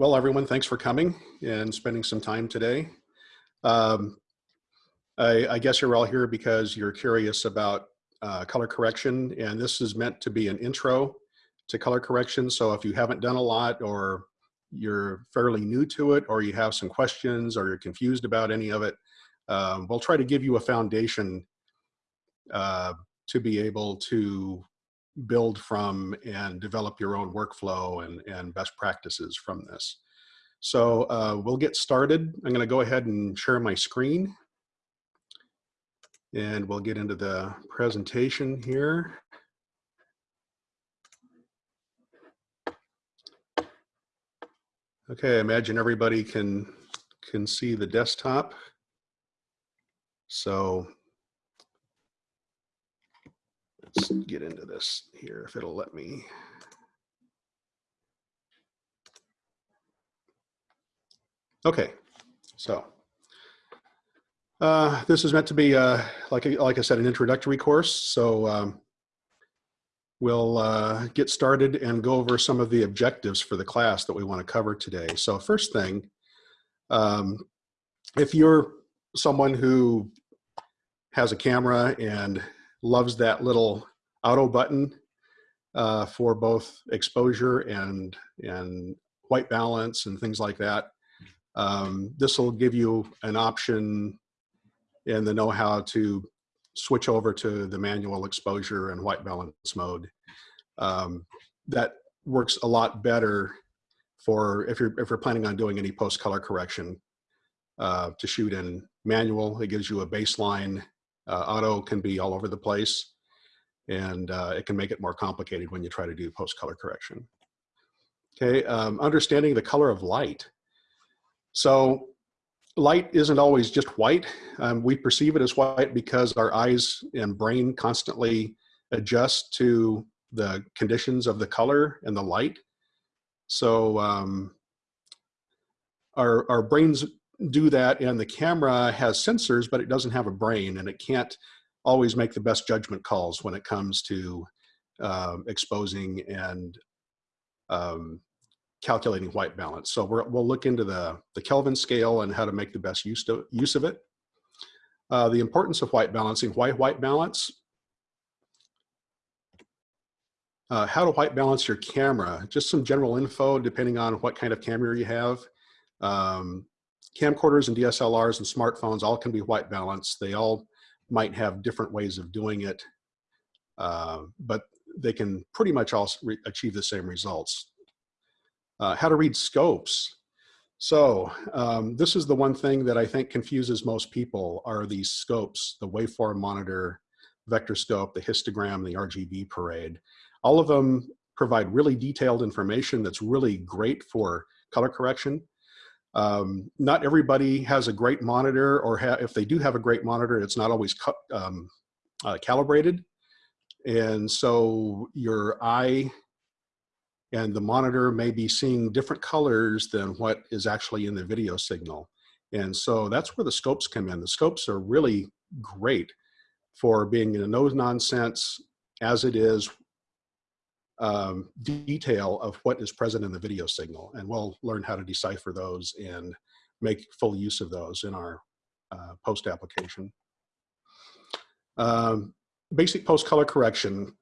well, everyone, thanks for coming and spending some time today. Um, I, I, guess you're all here because you're curious about uh, color correction, and this is meant to be an intro to color correction. So if you haven't done a lot or you're fairly new to it or you have some questions or you're confused about any of it, um, we'll try to give you a foundation uh, to be able to build from and develop your own workflow and, and best practices from this. So uh, we'll get started. I'm gonna go ahead and share my screen and we'll get into the presentation here. Okay, I imagine everybody can, can see the desktop. So let's get into this here if it'll let me. Okay, so uh, this is meant to be, uh, like, like I said, an introductory course. So um, we'll uh, get started and go over some of the objectives for the class that we want to cover today. So first thing, um, if you're someone who has a camera and loves that little auto button uh, for both exposure and, and white balance and things like that. Um, this will give you an option and the know-how to switch over to the manual exposure and white balance mode. Um, that works a lot better for if you're if you're planning on doing any post color correction uh, to shoot in manual. It gives you a baseline uh, auto can be all over the place and uh, it can make it more complicated when you try to do post color correction. Okay, um, understanding the color of light. So light isn't always just white. Um, we perceive it as white because our eyes and brain constantly adjust to the conditions of the color and the light. So um, our, our brains do that and the camera has sensors, but it doesn't have a brain and it can't always make the best judgment calls when it comes to um, exposing and um, calculating white balance. So we will look into the, the Kelvin scale and how to make the best use, to, use of it. Uh, the importance of white balancing, why white balance? Uh, how to white balance your camera, just some general info depending on what kind of camera you have. Um, camcorders and DSLRs and smartphones all can be white balanced. They all might have different ways of doing it, uh, but they can pretty much all achieve the same results. Uh, how to read scopes. So um, this is the one thing that I think confuses most people are these scopes, the waveform monitor, vector scope, the histogram, the RGB parade. All of them provide really detailed information that's really great for color correction. Um, not everybody has a great monitor or if they do have a great monitor, it's not always um, uh, calibrated. And so your eye and the monitor may be seeing different colors than what is actually in the video signal. And so that's where the scopes come in. The scopes are really great for being in a no nonsense as it is um, detail of what is present in the video signal. And we'll learn how to decipher those and make full use of those in our uh, post application. Um, basic post color correction,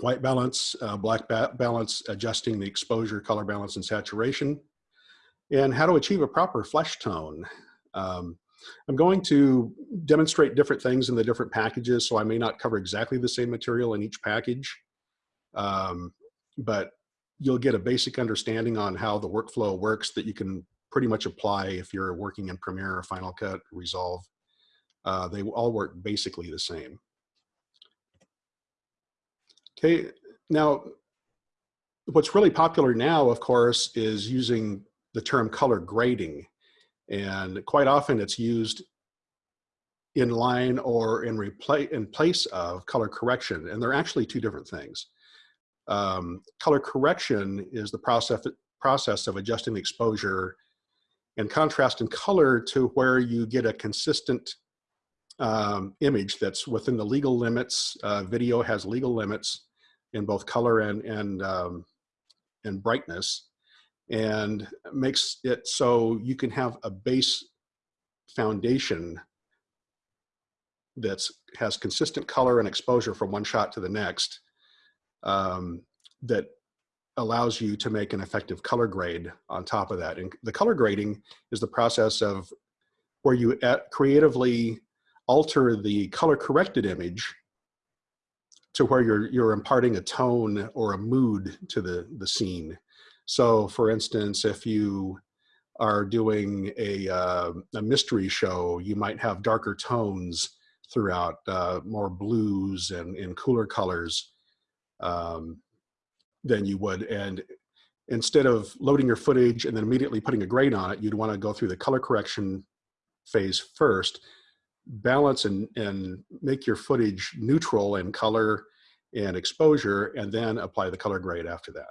white balance, uh, black ba balance, adjusting the exposure, color balance, and saturation, and how to achieve a proper flesh tone. Um, I'm going to demonstrate different things in the different packages, so I may not cover exactly the same material in each package. Um, but you'll get a basic understanding on how the workflow works that you can pretty much apply if you're working in Premiere or Final Cut, Resolve. Uh, they all work basically the same. Okay, now what's really popular now, of course, is using the term color grading. And quite often it's used in line or in, in place of color correction. And they're actually two different things. Um, color correction is the process, process of adjusting the exposure and contrast and color to where you get a consistent um, image that's within the legal limits. Uh, video has legal limits in both color and, and, um, and brightness. and makes it so you can have a base foundation that's has consistent color and exposure from one shot to the next um, that allows you to make an effective color grade on top of that. And the color grading is the process of where you creatively alter the color corrected image to where you're, you're imparting a tone or a mood to the, the scene. So for instance, if you are doing a, uh, a mystery show, you might have darker tones throughout, uh, more blues and, and cooler colors um, than you would. And instead of loading your footage and then immediately putting a grade on it, you'd want to go through the color correction phase first, balance and, and make your footage neutral in color and exposure, and then apply the color grade after that.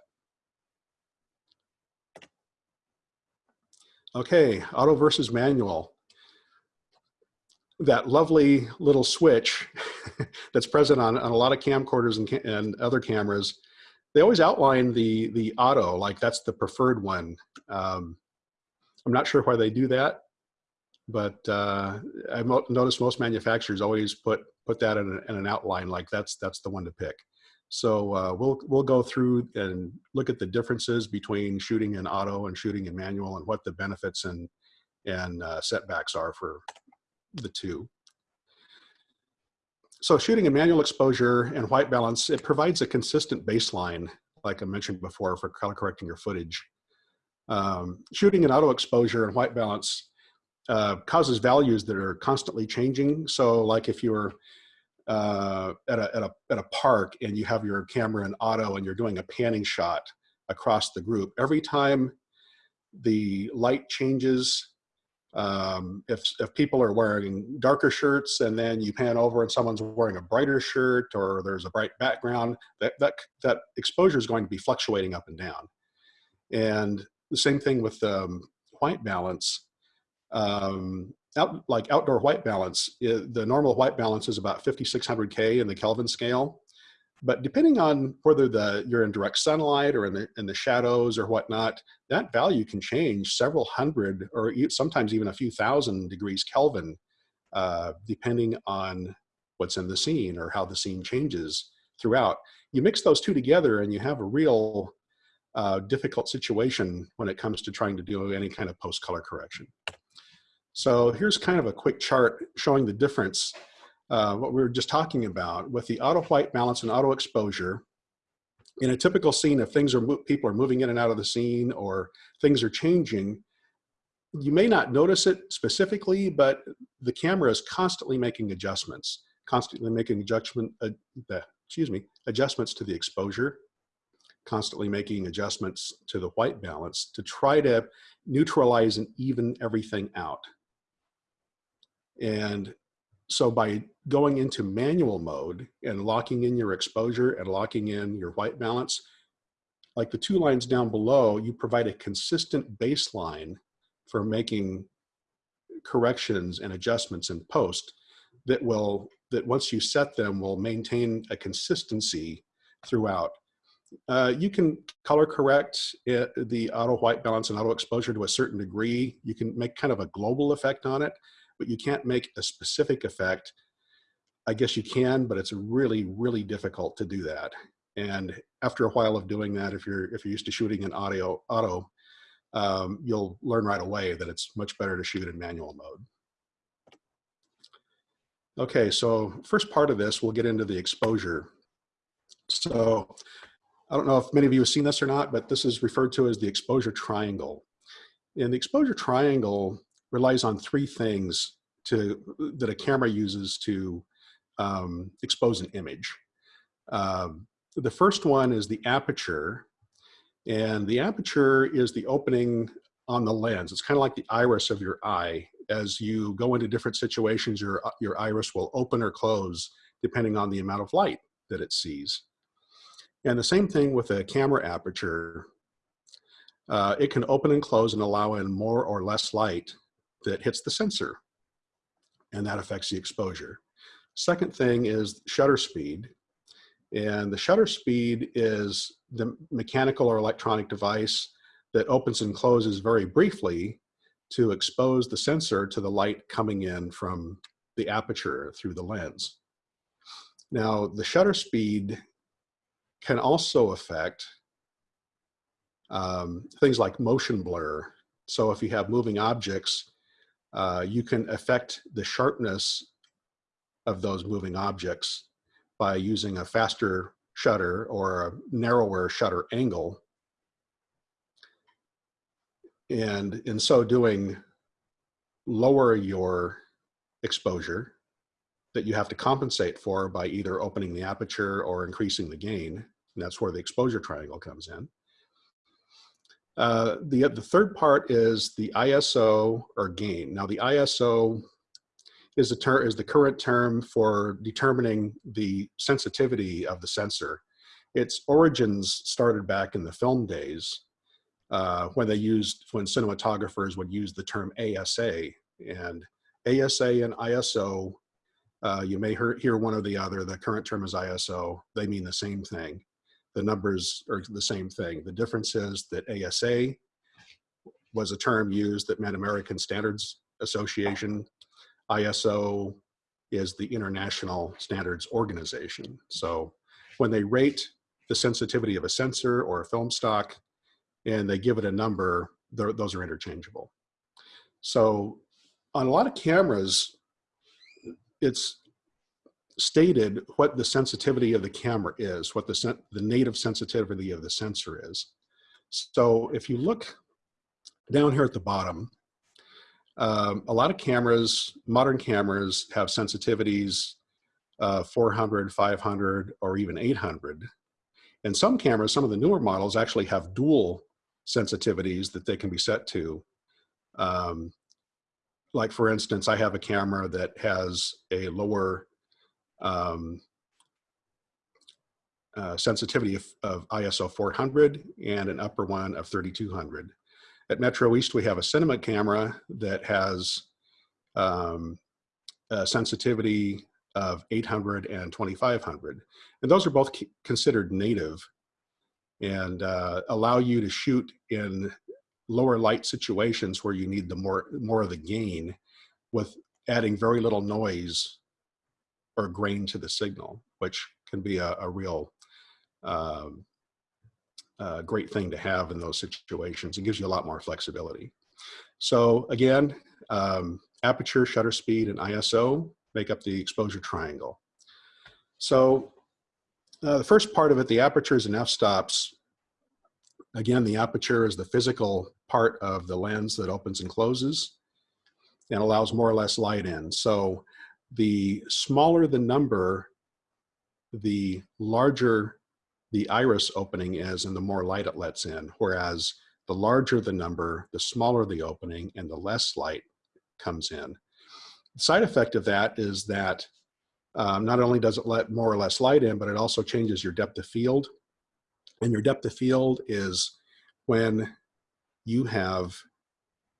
Okay, auto versus manual. That lovely little switch that's present on, on a lot of camcorders and, and other cameras, they always outline the, the auto, like that's the preferred one. Um, I'm not sure why they do that, but uh, I've noticed most manufacturers always put, put that in, a, in an outline, like that's, that's the one to pick. So uh, we'll we'll go through and look at the differences between shooting in auto and shooting in manual, and what the benefits and and uh, setbacks are for the two. So shooting in manual exposure and white balance, it provides a consistent baseline, like I mentioned before, for color correcting your footage. Um, shooting in auto exposure and white balance uh, causes values that are constantly changing. So like if you're uh, at, a, at, a, at a park and you have your camera in auto and you're doing a panning shot across the group, every time the light changes, um, if, if people are wearing darker shirts and then you pan over and someone's wearing a brighter shirt or there's a bright background, that, that, that exposure is going to be fluctuating up and down. And the same thing with um, white balance. Um, out, like outdoor white balance, the normal white balance is about 5,600 K in the Kelvin scale. But depending on whether the you're in direct sunlight or in the in the shadows or whatnot, that value can change several hundred or sometimes even a few thousand degrees Kelvin, uh, depending on what's in the scene or how the scene changes throughout. You mix those two together and you have a real uh, difficult situation when it comes to trying to do any kind of post color correction. So here's kind of a quick chart showing the difference, uh, what we were just talking about with the auto white balance and auto exposure. In a typical scene, if things are, people are moving in and out of the scene or things are changing, you may not notice it specifically, but the camera is constantly making adjustments, constantly making adjustment, uh, the, excuse me, adjustments to the exposure, constantly making adjustments to the white balance to try to neutralize and even everything out. And so by going into manual mode and locking in your exposure and locking in your white balance, like the two lines down below, you provide a consistent baseline for making corrections and adjustments in post that will, that once you set them will maintain a consistency throughout. Uh, you can color correct it, the auto white balance and auto exposure to a certain degree. You can make kind of a global effect on it but you can't make a specific effect. I guess you can, but it's really, really difficult to do that. And after a while of doing that, if you're if you're used to shooting in audio auto, um, you'll learn right away that it's much better to shoot in manual mode. Okay, so first part of this, we'll get into the exposure. So I don't know if many of you have seen this or not, but this is referred to as the exposure triangle. And the exposure triangle relies on three things to that a camera uses to um, expose an image. Um, the first one is the aperture, and the aperture is the opening on the lens. It's kind of like the iris of your eye. As you go into different situations, your, your iris will open or close depending on the amount of light that it sees. And the same thing with a camera aperture. Uh, it can open and close and allow in more or less light that hits the sensor and that affects the exposure. Second thing is shutter speed. And the shutter speed is the mechanical or electronic device that opens and closes very briefly to expose the sensor to the light coming in from the aperture through the lens. Now, the shutter speed can also affect um, things like motion blur. So if you have moving objects, uh, you can affect the sharpness of those moving objects by using a faster shutter or a narrower shutter angle. And in so doing, lower your exposure that you have to compensate for by either opening the aperture or increasing the gain. And that's where the exposure triangle comes in. Uh, the, the third part is the ISO or gain. Now the ISO is the, is the current term for determining the sensitivity of the sensor. Its origins started back in the film days uh, when they used, when cinematographers would use the term ASA. And ASA and ISO, uh, you may hear, hear one or the other. The current term is ISO. They mean the same thing. The numbers are the same thing. The difference is that ASA was a term used that meant American Standards Association ISO is the International Standards Organization. So when they rate the sensitivity of a sensor or a film stock and they give it a number, those are interchangeable. So on a lot of cameras, it's stated what the sensitivity of the camera is, what the, the native sensitivity of the sensor is. So if you look down here at the bottom, um, a lot of cameras, modern cameras have sensitivities uh, 400, 500, or even 800. And some cameras, some of the newer models actually have dual sensitivities that they can be set to. Um, like for instance, I have a camera that has a lower um, uh, sensitivity of, of, ISO 400 and an upper one of 3200. At Metro East, we have a cinema camera that has um, sensitivity of 800 and 2500. And those are both considered native and uh, allow you to shoot in lower light situations where you need the more, more of the gain with adding very little noise or grain to the signal, which can be a, a real um, a great thing to have in those situations. It gives you a lot more flexibility. So again, um, aperture, shutter speed, and ISO make up the exposure triangle. So uh, the first part of it, the apertures and f-stops, again, the aperture is the physical part of the lens that opens and closes and allows more or less light in. So the smaller the number, the larger the iris opening is and the more light it lets in. Whereas the larger the number, the smaller the opening and the less light comes in. The side effect of that is that um, not only does it let more or less light in, but it also changes your depth of field. And your depth of field is when you have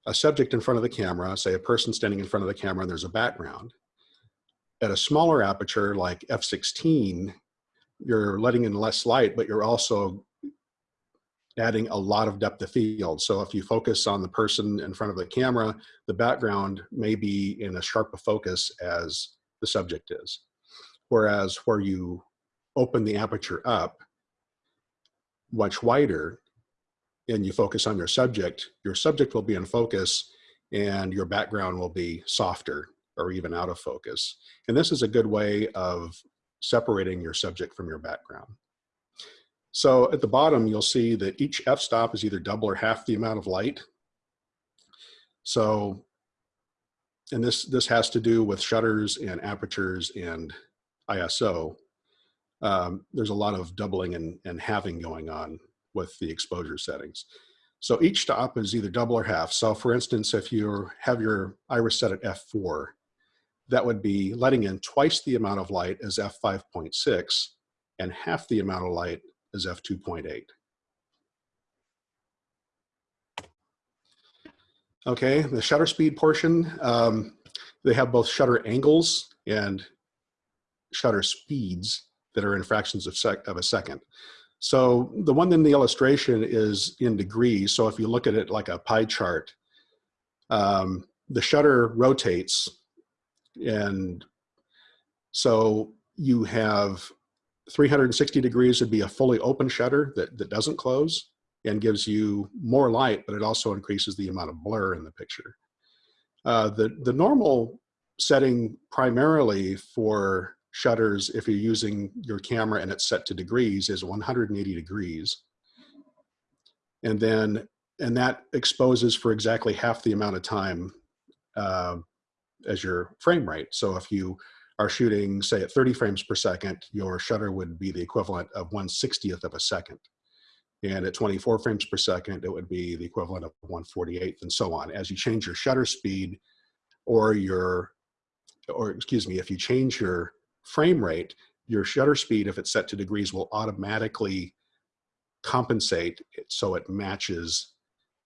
a subject in front of the camera, say a person standing in front of the camera and there's a background. At a smaller aperture like f16, you're letting in less light, but you're also adding a lot of depth of field. So if you focus on the person in front of the camera, the background may be in as sharp a focus as the subject is. Whereas where you open the aperture up much wider and you focus on your subject, your subject will be in focus and your background will be softer or even out of focus. And this is a good way of separating your subject from your background. So at the bottom, you'll see that each f-stop is either double or half the amount of light. So, and this, this has to do with shutters and apertures and ISO. Um, there's a lot of doubling and, and halving going on with the exposure settings. So each stop is either double or half. So for instance, if you have your iris set at f4, that would be letting in twice the amount of light as f5.6 and half the amount of light as f2.8. Okay, the shutter speed portion, um, they have both shutter angles and shutter speeds that are in fractions of, sec of a second. So the one in the illustration is in degrees. So if you look at it like a pie chart, um, the shutter rotates and so you have 360 degrees would be a fully open shutter that, that doesn't close and gives you more light, but it also increases the amount of blur in the picture. Uh, the, the normal setting primarily for shutters, if you're using your camera and it's set to degrees, is 180 degrees. And then, and that exposes for exactly half the amount of time uh, as your frame rate. So if you are shooting, say, at 30 frames per second, your shutter would be the equivalent of 1 60th of a second. And at 24 frames per second, it would be the equivalent of 1 48th and so on. As you change your shutter speed or your, or excuse me, if you change your frame rate, your shutter speed, if it's set to degrees, will automatically compensate so it matches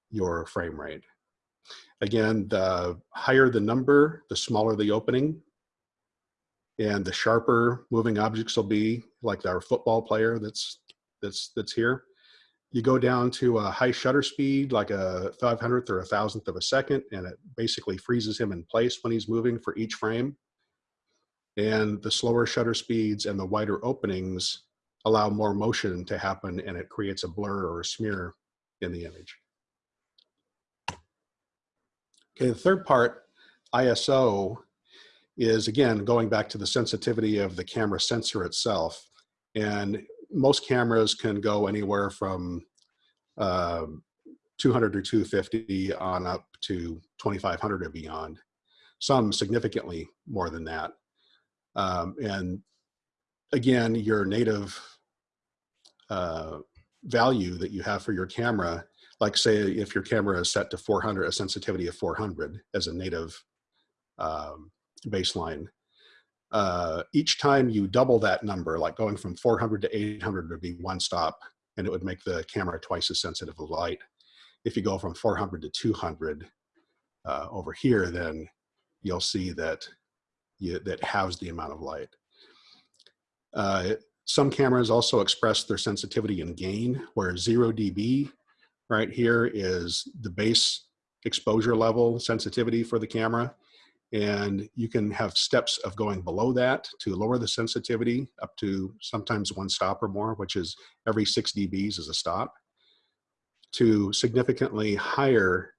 your frame rate. Again, the higher the number, the smaller the opening, and the sharper moving objects will be, like our football player that's that's that's here. You go down to a high shutter speed, like a 500th or a thousandth of a second, and it basically freezes him in place when he's moving for each frame. And the slower shutter speeds and the wider openings allow more motion to happen and it creates a blur or a smear in the image. Okay, the third part, ISO, is again, going back to the sensitivity of the camera sensor itself. And most cameras can go anywhere from uh, 200 or 250 on up to 2500 or beyond. Some significantly more than that. Um, and again, your native uh, value that you have for your camera like say if your camera is set to 400, a sensitivity of 400 as a native um, baseline, uh, each time you double that number, like going from 400 to 800 would be one stop and it would make the camera twice as sensitive of light. If you go from 400 to 200 uh, over here, then you'll see that you, that halves the amount of light. Uh, some cameras also express their sensitivity in gain, where 0 dB right here is the base exposure level sensitivity for the camera. And you can have steps of going below that to lower the sensitivity up to sometimes one stop or more, which is every six dBs is a stop, to significantly higher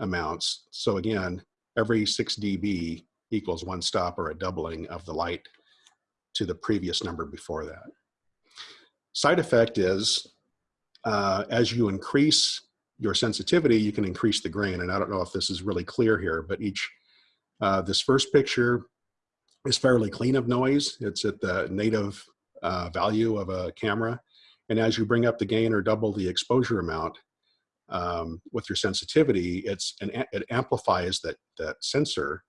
amounts. So again, every six dB equals one stop or a doubling of the light to the previous number before that. Side effect is uh, as you increase your sensitivity, you can increase the grain. And I don't know if this is really clear here, but each, uh, this first picture is fairly clean of noise. It's at the native uh, value of a camera. And as you bring up the gain or double the exposure amount um, with your sensitivity, it's an, it amplifies that, that sensor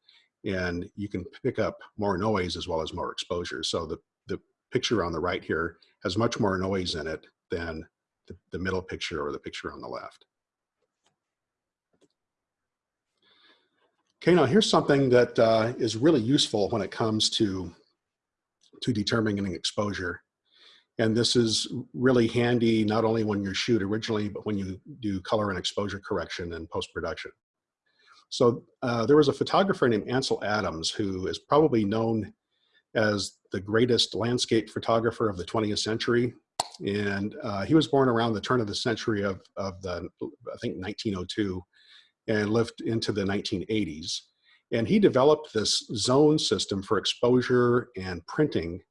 and you can pick up more noise as well as more exposure. So the, the picture on the right here has much more noise in it than the, the middle picture or the picture on the left. Okay, now here's something that uh, is really useful when it comes to, to determining exposure. And this is really handy not only when you shoot originally, but when you do color and exposure correction and post-production. So uh, there was a photographer named Ansel Adams who is probably known as the greatest landscape photographer of the 20th century. And uh, he was born around the turn of the century of, of the, I think 1902 and lived into the 1980s. And he developed this zone system for exposure and printing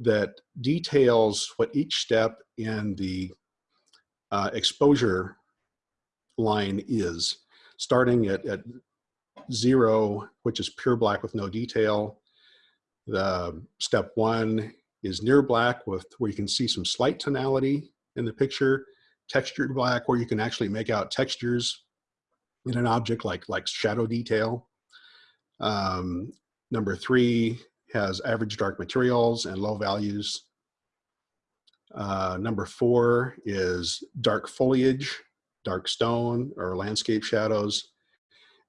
that details what each step in the uh, exposure line is, starting at, at zero, which is pure black with no detail. The step one is near black with where you can see some slight tonality in the picture, textured black where you can actually make out textures in an object like, like shadow detail. Um, number three has average dark materials and low values. Uh, number four is dark foliage, dark stone or landscape shadows.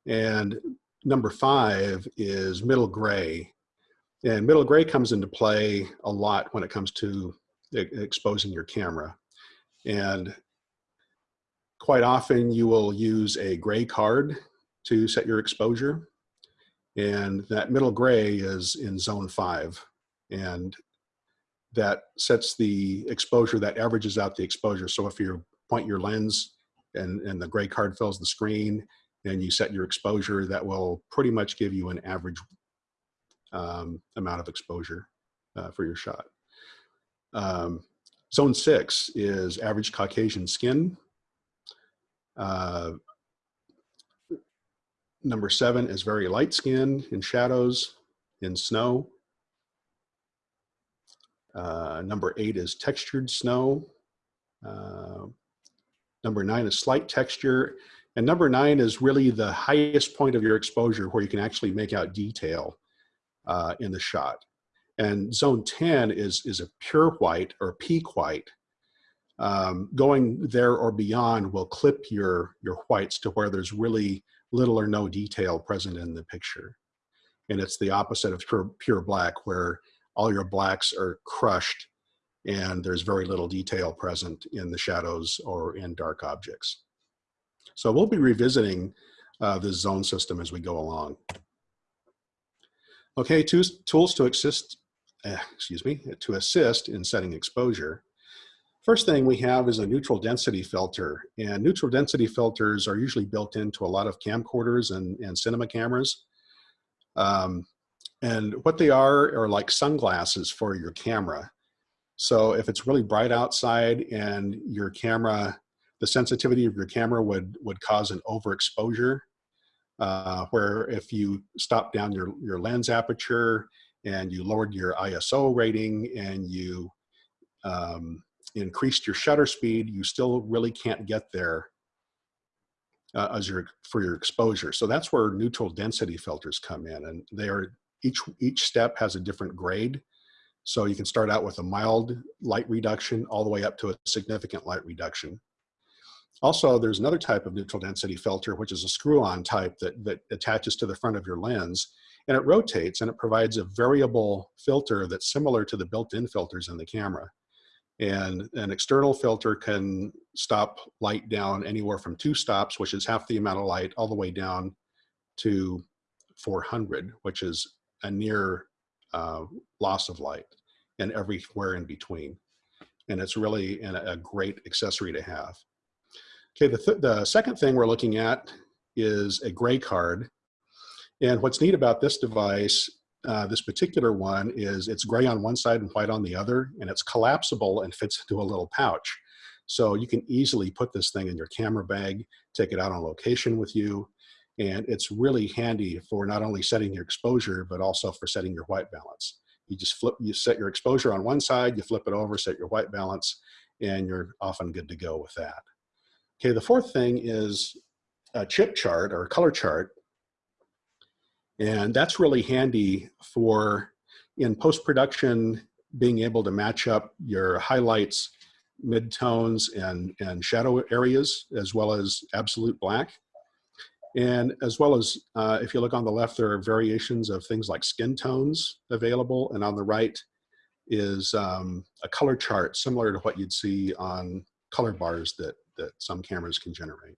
And number five is middle gray, and middle gray comes into play a lot when it comes to exposing your camera. And quite often you will use a gray card to set your exposure. And that middle gray is in zone five. And that sets the exposure, that averages out the exposure. So if you point your lens and, and the gray card fills the screen and you set your exposure, that will pretty much give you an average um, amount of exposure uh, for your shot. Um, zone six is average Caucasian skin. Uh, number seven is very light skin in shadows, in snow. Uh, number eight is textured snow. Uh, number nine is slight texture. And number nine is really the highest point of your exposure where you can actually make out detail uh, in the shot. And zone 10 is, is a pure white or peak white. Um, going there or beyond will clip your, your whites to where there's really little or no detail present in the picture. And it's the opposite of pure, pure black where all your blacks are crushed and there's very little detail present in the shadows or in dark objects. So we'll be revisiting uh, this zone system as we go along. Okay, tools to assist, uh, excuse me, to assist in setting exposure. First thing we have is a neutral density filter and neutral density filters are usually built into a lot of camcorders and, and cinema cameras. Um, and what they are are like sunglasses for your camera. So if it's really bright outside and your camera, the sensitivity of your camera would, would cause an overexposure, uh, where if you stop down your, your lens aperture and you lowered your ISO rating and you um, increased your shutter speed, you still really can't get there uh, as your for your exposure. So that's where neutral density filters come in, and they are each each step has a different grade. So you can start out with a mild light reduction all the way up to a significant light reduction. Also, there's another type of neutral density filter, which is a screw-on type that, that attaches to the front of your lens, and it rotates and it provides a variable filter that's similar to the built-in filters in the camera. And an external filter can stop light down anywhere from two stops, which is half the amount of light, all the way down to 400, which is a near uh, loss of light and everywhere in between. And it's really an, a great accessory to have. Okay, the, th the second thing we're looking at is a gray card. And what's neat about this device, uh, this particular one, is it's gray on one side and white on the other, and it's collapsible and fits into a little pouch. So you can easily put this thing in your camera bag, take it out on location with you, and it's really handy for not only setting your exposure, but also for setting your white balance. You just flip, you set your exposure on one side, you flip it over, set your white balance, and you're often good to go with that. Okay, the fourth thing is a chip chart or a color chart. And that's really handy for in post-production being able to match up your highlights, midtones, and, and shadow areas, as well as absolute black. And as well as, uh, if you look on the left, there are variations of things like skin tones available. And on the right is um, a color chart similar to what you'd see on color bars that, that some cameras can generate.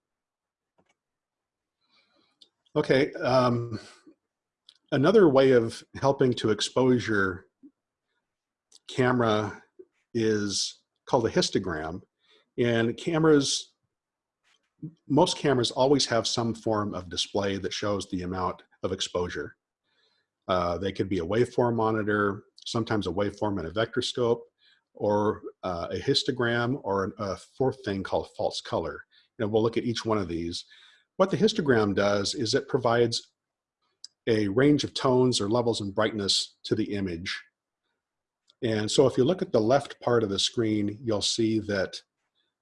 Okay, um, another way of helping to expose your camera is called a histogram. And cameras most cameras always have some form of display that shows the amount of exposure. Uh, they could be a waveform monitor, sometimes a waveform and a vector scope, or uh, a histogram, or a fourth thing called false color. And we'll look at each one of these. What the histogram does is it provides a range of tones or levels in brightness to the image. And so if you look at the left part of the screen, you'll see that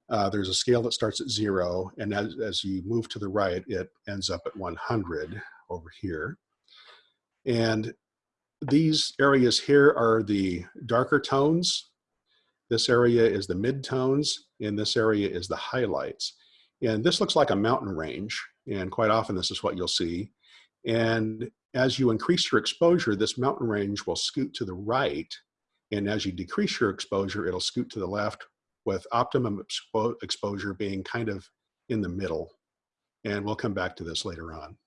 uh, there's a scale that starts at zero, and as, as you move to the right, it ends up at 100 over here. And these areas here are the darker tones. This area is the midtones, and this area is the highlights. And this looks like a mountain range, and quite often this is what you'll see. And as you increase your exposure, this mountain range will scoot to the right, and as you decrease your exposure, it'll scoot to the left with optimum expo exposure being kind of in the middle. And we'll come back to this later on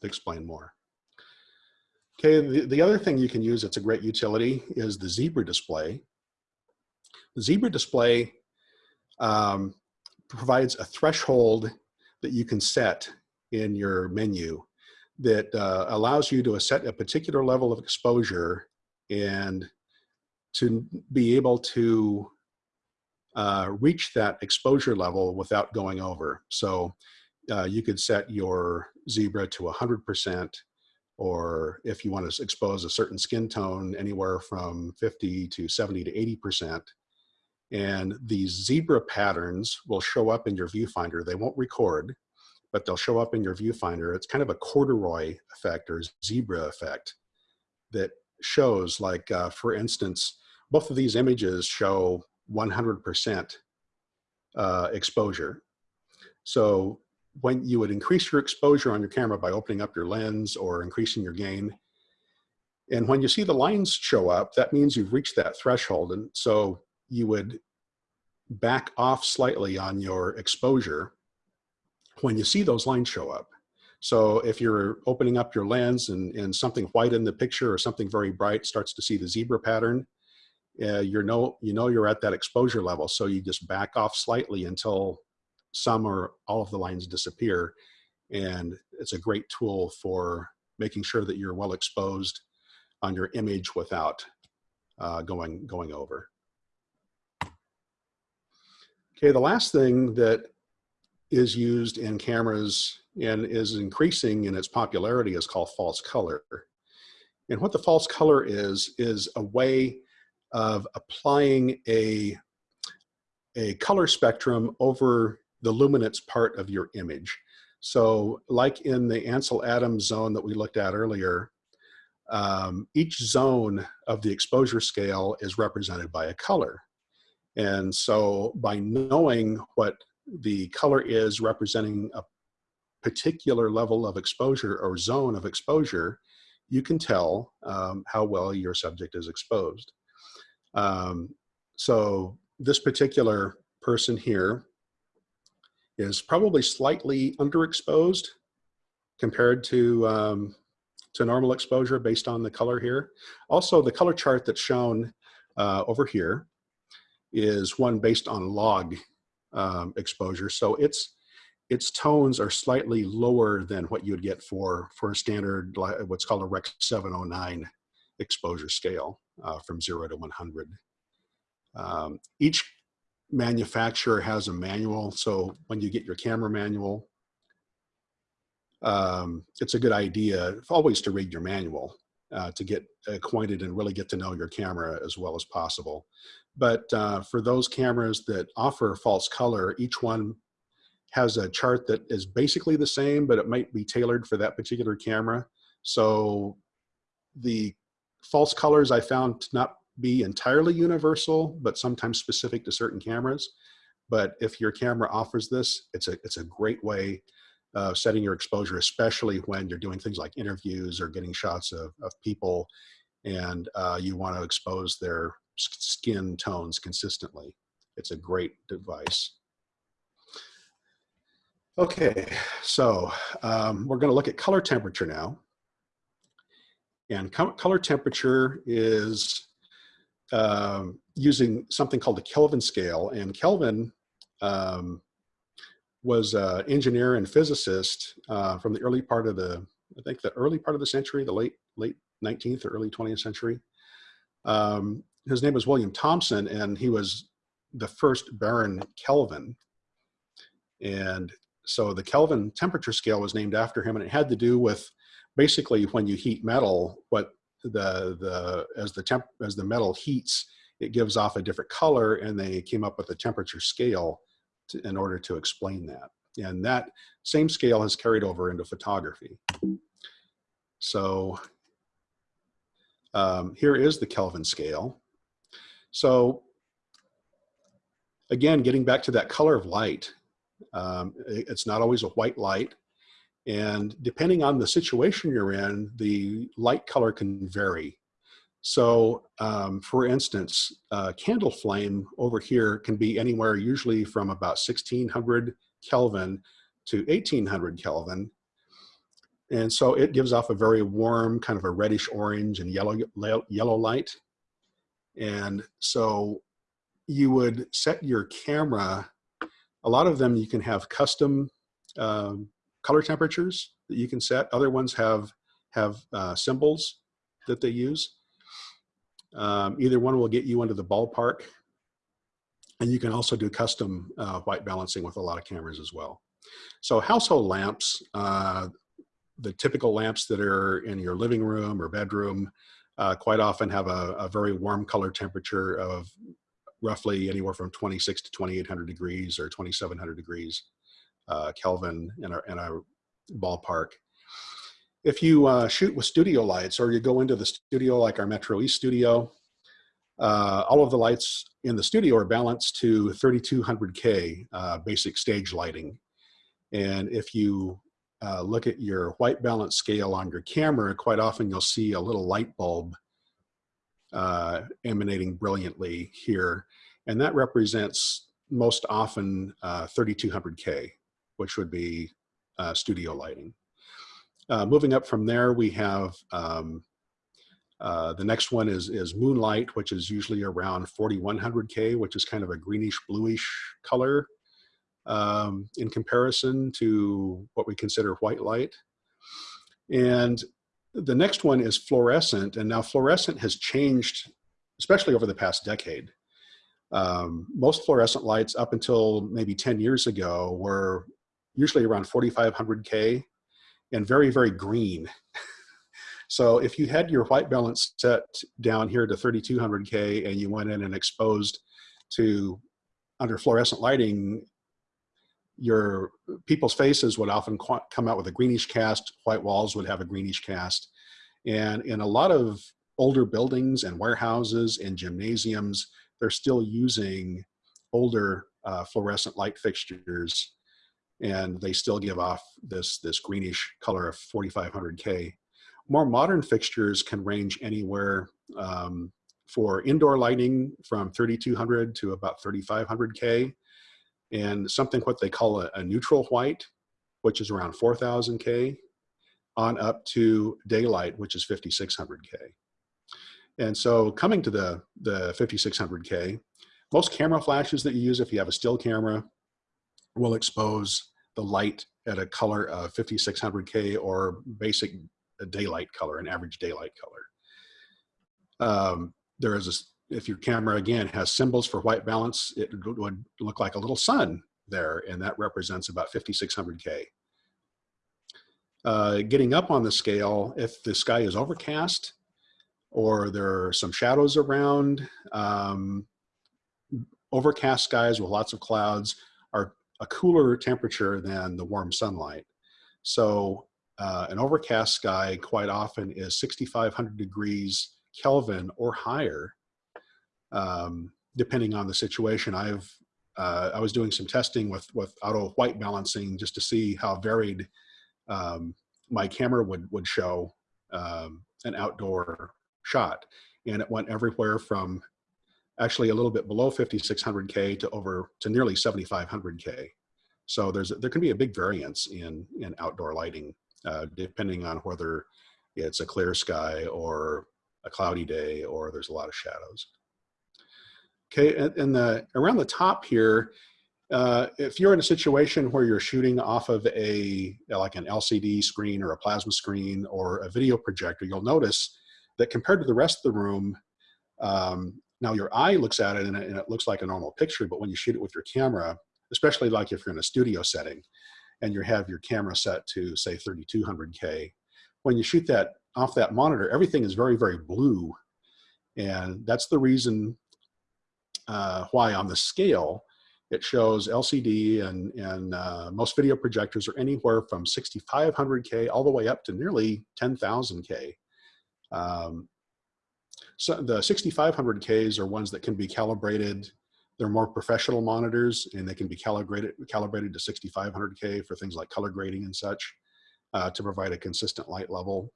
to explain more. Okay, the, the other thing you can use that's a great utility is the zebra display. The zebra display um, provides a threshold that you can set in your menu that uh, allows you to set a particular level of exposure and to be able to uh, reach that exposure level without going over. So uh, you could set your zebra to 100%, or if you want to expose a certain skin tone, anywhere from 50 to 70 to 80%. And these zebra patterns will show up in your viewfinder. They won't record, but they'll show up in your viewfinder. It's kind of a corduroy effect or zebra effect that shows like, uh, for instance, both of these images show 100% uh, exposure. So when you would increase your exposure on your camera by opening up your lens or increasing your gain, and when you see the lines show up, that means you've reached that threshold. And so you would back off slightly on your exposure when you see those lines show up. So if you're opening up your lens and, and something white in the picture or something very bright starts to see the zebra pattern, uh, you know you know you're at that exposure level. So you just back off slightly until some or all of the lines disappear. And it's a great tool for making sure that you're well exposed on your image without uh, going, going over. Okay, the last thing that is used in cameras and is increasing in its popularity is called false color. And what the false color is, is a way of applying a, a color spectrum over the luminance part of your image. So like in the Ansel Adams zone that we looked at earlier, um, each zone of the exposure scale is represented by a color. And so by knowing what the color is representing a particular level of exposure or zone of exposure, you can tell um, how well your subject is exposed. Um, so this particular person here is probably slightly underexposed compared to, um, to normal exposure based on the color here. Also, the color chart that's shown uh, over here is one based on log um, exposure. So its, its tones are slightly lower than what you'd get for, for a standard, what's called a Rec 709 exposure scale uh, from zero to 100. Um, each manufacturer has a manual. So when you get your camera manual, um, it's a good idea always to read your manual uh, to get acquainted and really get to know your camera as well as possible. But uh, for those cameras that offer false color, each one has a chart that is basically the same, but it might be tailored for that particular camera. So the false colors I found to not be entirely universal, but sometimes specific to certain cameras. But if your camera offers this, it's a, it's a great way of setting your exposure, especially when you're doing things like interviews or getting shots of, of people and uh, you want to expose their skin tones consistently. It's a great device. Okay, so um, we're going to look at color temperature now. And color temperature is um, using something called the Kelvin scale. And Kelvin um, was an engineer and physicist uh, from the early part of the, I think the early part of the century, the late late 19th or early 20th century. Um, his name was William Thomson, and he was the first Baron Kelvin. And so the Kelvin temperature scale was named after him, and it had to do with basically when you heat metal, what the the as the temp as the metal heats, it gives off a different color, and they came up with a temperature scale to, in order to explain that. And that same scale has carried over into photography. So um, here is the Kelvin scale. So again, getting back to that color of light, um, it's not always a white light. And depending on the situation you're in, the light color can vary. So um, for instance, uh, candle flame over here can be anywhere usually from about 1600 Kelvin to 1800 Kelvin. And so it gives off a very warm, kind of a reddish orange and yellow, yellow light. And so you would set your camera, a lot of them you can have custom um, color temperatures that you can set. Other ones have, have uh, symbols that they use. Um, either one will get you into the ballpark. And you can also do custom uh, white balancing with a lot of cameras as well. So household lamps, uh, the typical lamps that are in your living room or bedroom uh, quite often have a, a, very warm color temperature of roughly anywhere from 26 to 2800 degrees or 2700 degrees uh, Kelvin in a, in a ballpark. If you uh, shoot with studio lights or you go into the studio like our Metro East studio, uh, all of the lights in the studio are balanced to 3200K uh, basic stage lighting. And if you uh, look at your white balance scale on your camera, quite often you'll see a little light bulb uh, emanating brilliantly here. And that represents most often 3200K, uh, which would be studio lighting. Uh, moving up from there, we have um, uh, the next one is, is moonlight, which is usually around 4100K, which is kind of a greenish bluish color um, in comparison to what we consider white light. And the next one is fluorescent. And now fluorescent has changed, especially over the past decade. Um, most fluorescent lights up until maybe 10 years ago were usually around 4,500K and very, very green. so if you had your white balance set down here to 3,200K and you went in and exposed to under fluorescent lighting, your people's faces would often come out with a greenish cast, white walls would have a greenish cast. And in a lot of older buildings and warehouses and gymnasiums, they're still using older uh, fluorescent light fixtures and they still give off this, this greenish color of 4500K. More modern fixtures can range anywhere um, for indoor lighting from 3200 to about 3500K and something what they call a, a neutral white, which is around 4000K on up to daylight, which is 5600K. And so coming to the, the 5600K, most camera flashes that you use if you have a still camera will expose the light at a color of 5600K or basic daylight color, an average daylight color. Um, there is a, if your camera again has symbols for white balance, it would look like a little sun there, and that represents about 5600K. Uh, getting up on the scale, if the sky is overcast or there are some shadows around, um, overcast skies with lots of clouds a cooler temperature than the warm sunlight. So uh, an overcast sky quite often is 6,500 degrees Kelvin or higher, um, depending on the situation. I've uh, I was doing some testing with with auto white balancing just to see how varied um, my camera would would show um, an outdoor shot, and it went everywhere from actually a little bit below 5600K to over to nearly 7500K. So there's there can be a big variance in in outdoor lighting uh, depending on whether it's a clear sky or a cloudy day or there's a lot of shadows. Okay, and, and the around the top here, uh, if you're in a situation where you're shooting off of a like an LCD screen or a plasma screen or a video projector, you'll notice that compared to the rest of the room, um, now your eye looks at it and, it and it looks like a normal picture, but when you shoot it with your camera, especially like if you're in a studio setting and you have your camera set to say 3200K, when you shoot that off that monitor, everything is very, very blue. And that's the reason uh, why on the scale, it shows LCD and, and uh, most video projectors are anywhere from 6,500K all the way up to nearly 10,000K. Um, so the 6500Ks are ones that can be calibrated. They're more professional monitors and they can be calibrated, calibrated to 6500K for things like color grading and such uh, to provide a consistent light level.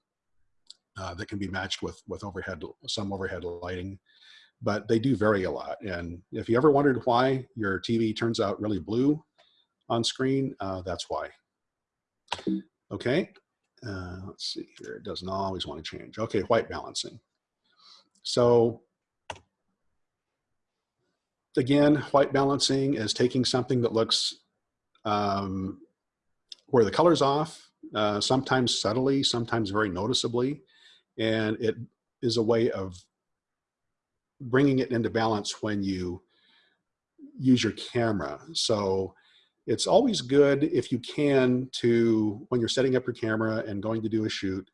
uh, that can be matched with, with overhead, some overhead lighting, but they do vary a lot. And if you ever wondered why your TV turns out really blue on screen, uh, that's why. Okay, uh, let's see here. It doesn't always want to change. Okay, white balancing. So again, white balancing is taking something that looks um, where the color's off, uh, sometimes subtly, sometimes very noticeably, and it is a way of bringing it into balance when you use your camera. So it's always good if you can to, when you're setting up your camera and going to do a shoot,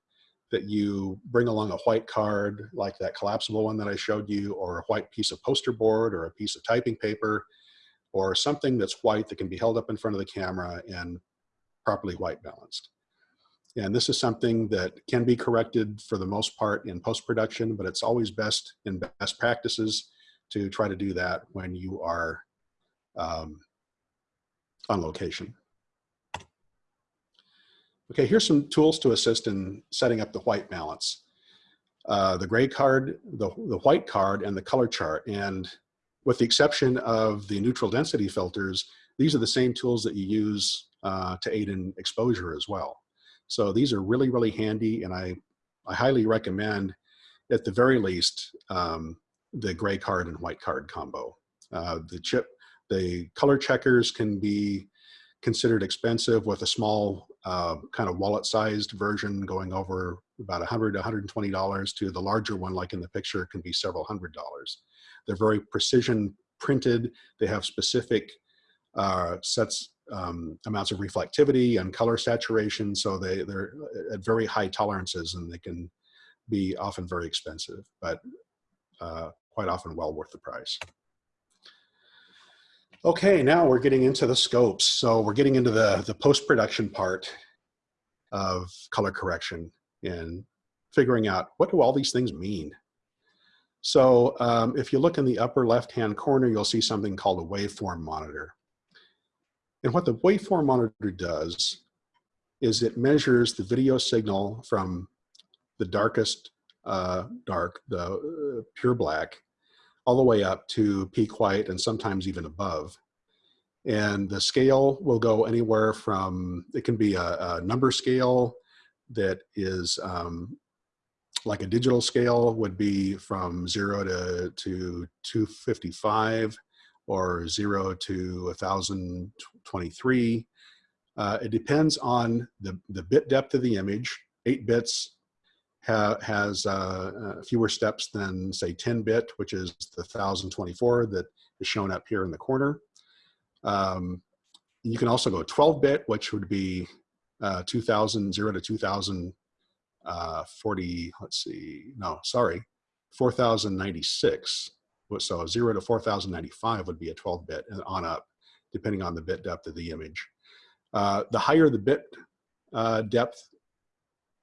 that you bring along a white card like that collapsible one that I showed you or a white piece of poster board or a piece of typing paper or something that's white that can be held up in front of the camera and properly white balanced. And this is something that can be corrected for the most part in post-production, but it's always best in best practices to try to do that when you are um, on location. Okay, here's some tools to assist in setting up the white balance. Uh, the gray card, the, the white card, and the color chart. And with the exception of the neutral density filters, these are the same tools that you use uh, to aid in exposure as well. So these are really, really handy, and I, I highly recommend, at the very least, um, the gray card and white card combo. Uh, the chip, the color checkers can be considered expensive with a small uh, kind of wallet-sized version going over about 100 $120 to the larger one like in the picture can be several hundred dollars. They're very precision printed. They have specific uh, sets um, amounts of reflectivity and color saturation. So they, they're at very high tolerances and they can be often very expensive, but uh, quite often well worth the price. Okay, now we're getting into the scopes. So we're getting into the, the post-production part of color correction and figuring out what do all these things mean? So um, if you look in the upper left-hand corner, you'll see something called a waveform monitor. And what the waveform monitor does is it measures the video signal from the darkest uh, dark, the uh, pure black, all the way up to peak white and sometimes even above. And the scale will go anywhere from, it can be a, a number scale that is um, like a digital scale would be from zero to, to 255 or zero to 1023. Uh, it depends on the, the bit depth of the image. Eight bits ha has uh, uh, fewer steps than say 10 bit, which is the 1024 that is shown up here in the corner. Um, you can also go 12 bit, which would be uh, 2000, 0 to 2040, uh, let's see, no, sorry, 4096. So 0 to 4095 would be a 12 bit and on up, depending on the bit depth of the image. Uh, the higher the bit uh, depth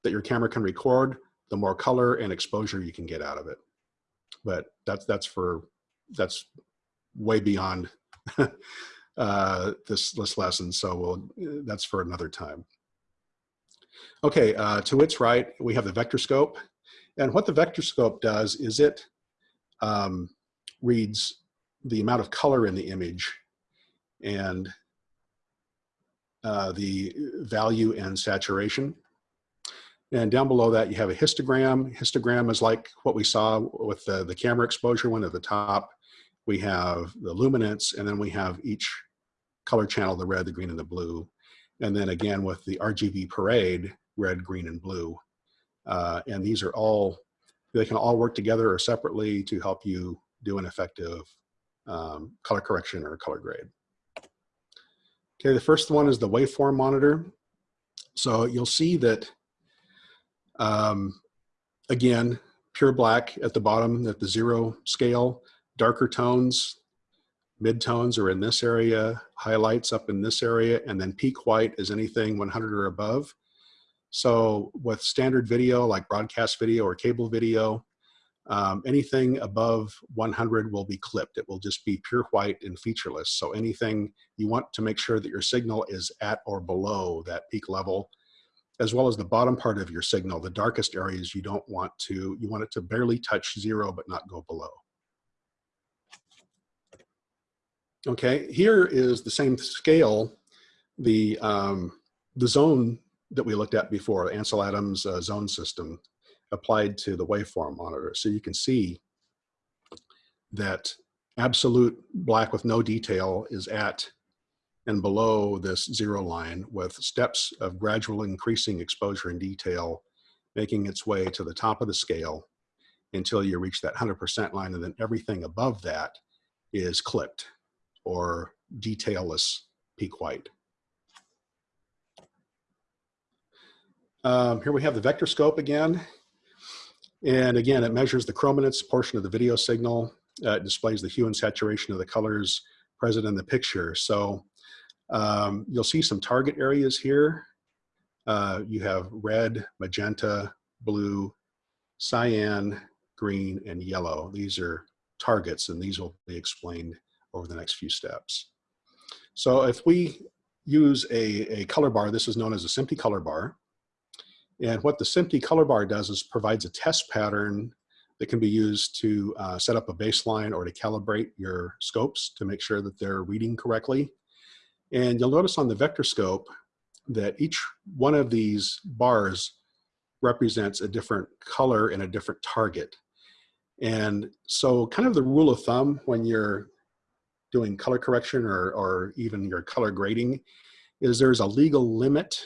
that your camera can record, the more color and exposure you can get out of it. But that's that's for that's way beyond uh, this this lesson, so we'll that's for another time. Okay, uh, to its right, we have the vector scope, and what the vector scope does is it um, reads the amount of color in the image and uh, the value and saturation. And down below that, you have a histogram. Histogram is like what we saw with the, the camera exposure one at the top. We have the luminance, and then we have each color channel, the red, the green, and the blue. And then again with the RGB parade, red, green, and blue. Uh, and these are all, they can all work together or separately to help you do an effective um, color correction or color grade. Okay, the first one is the waveform monitor. So you'll see that um, again, pure black at the bottom at the zero scale, darker tones, mid-tones are in this area, highlights up in this area, and then peak white is anything 100 or above. So with standard video, like broadcast video or cable video, um, anything above 100 will be clipped. It will just be pure white and featureless. So anything you want to make sure that your signal is at or below that peak level as well as the bottom part of your signal, the darkest areas you don't want to, you want it to barely touch zero but not go below. Okay, here is the same scale, the, um, the zone that we looked at before, Ansel Adams uh, zone system applied to the waveform monitor. So you can see that absolute black with no detail is at and below this zero line with steps of gradual increasing exposure and detail making its way to the top of the scale until you reach that 100% line and then everything above that is clipped or detailless peak white. Um, here we have the vector scope again. And again, it measures the chrominance portion of the video signal. Uh, it displays the hue and saturation of the colors present in the picture. So um, you'll see some target areas here. Uh, you have red, magenta, blue, cyan, green, and yellow. These are targets, and these will be explained over the next few steps. So if we use a, a color bar, this is known as a SMPTE color bar. And what the SMPTE color bar does is provides a test pattern that can be used to uh, set up a baseline or to calibrate your scopes to make sure that they're reading correctly. And you'll notice on the vector scope that each one of these bars represents a different color and a different target. And so kind of the rule of thumb when you're doing color correction or, or even your color grading is there's a legal limit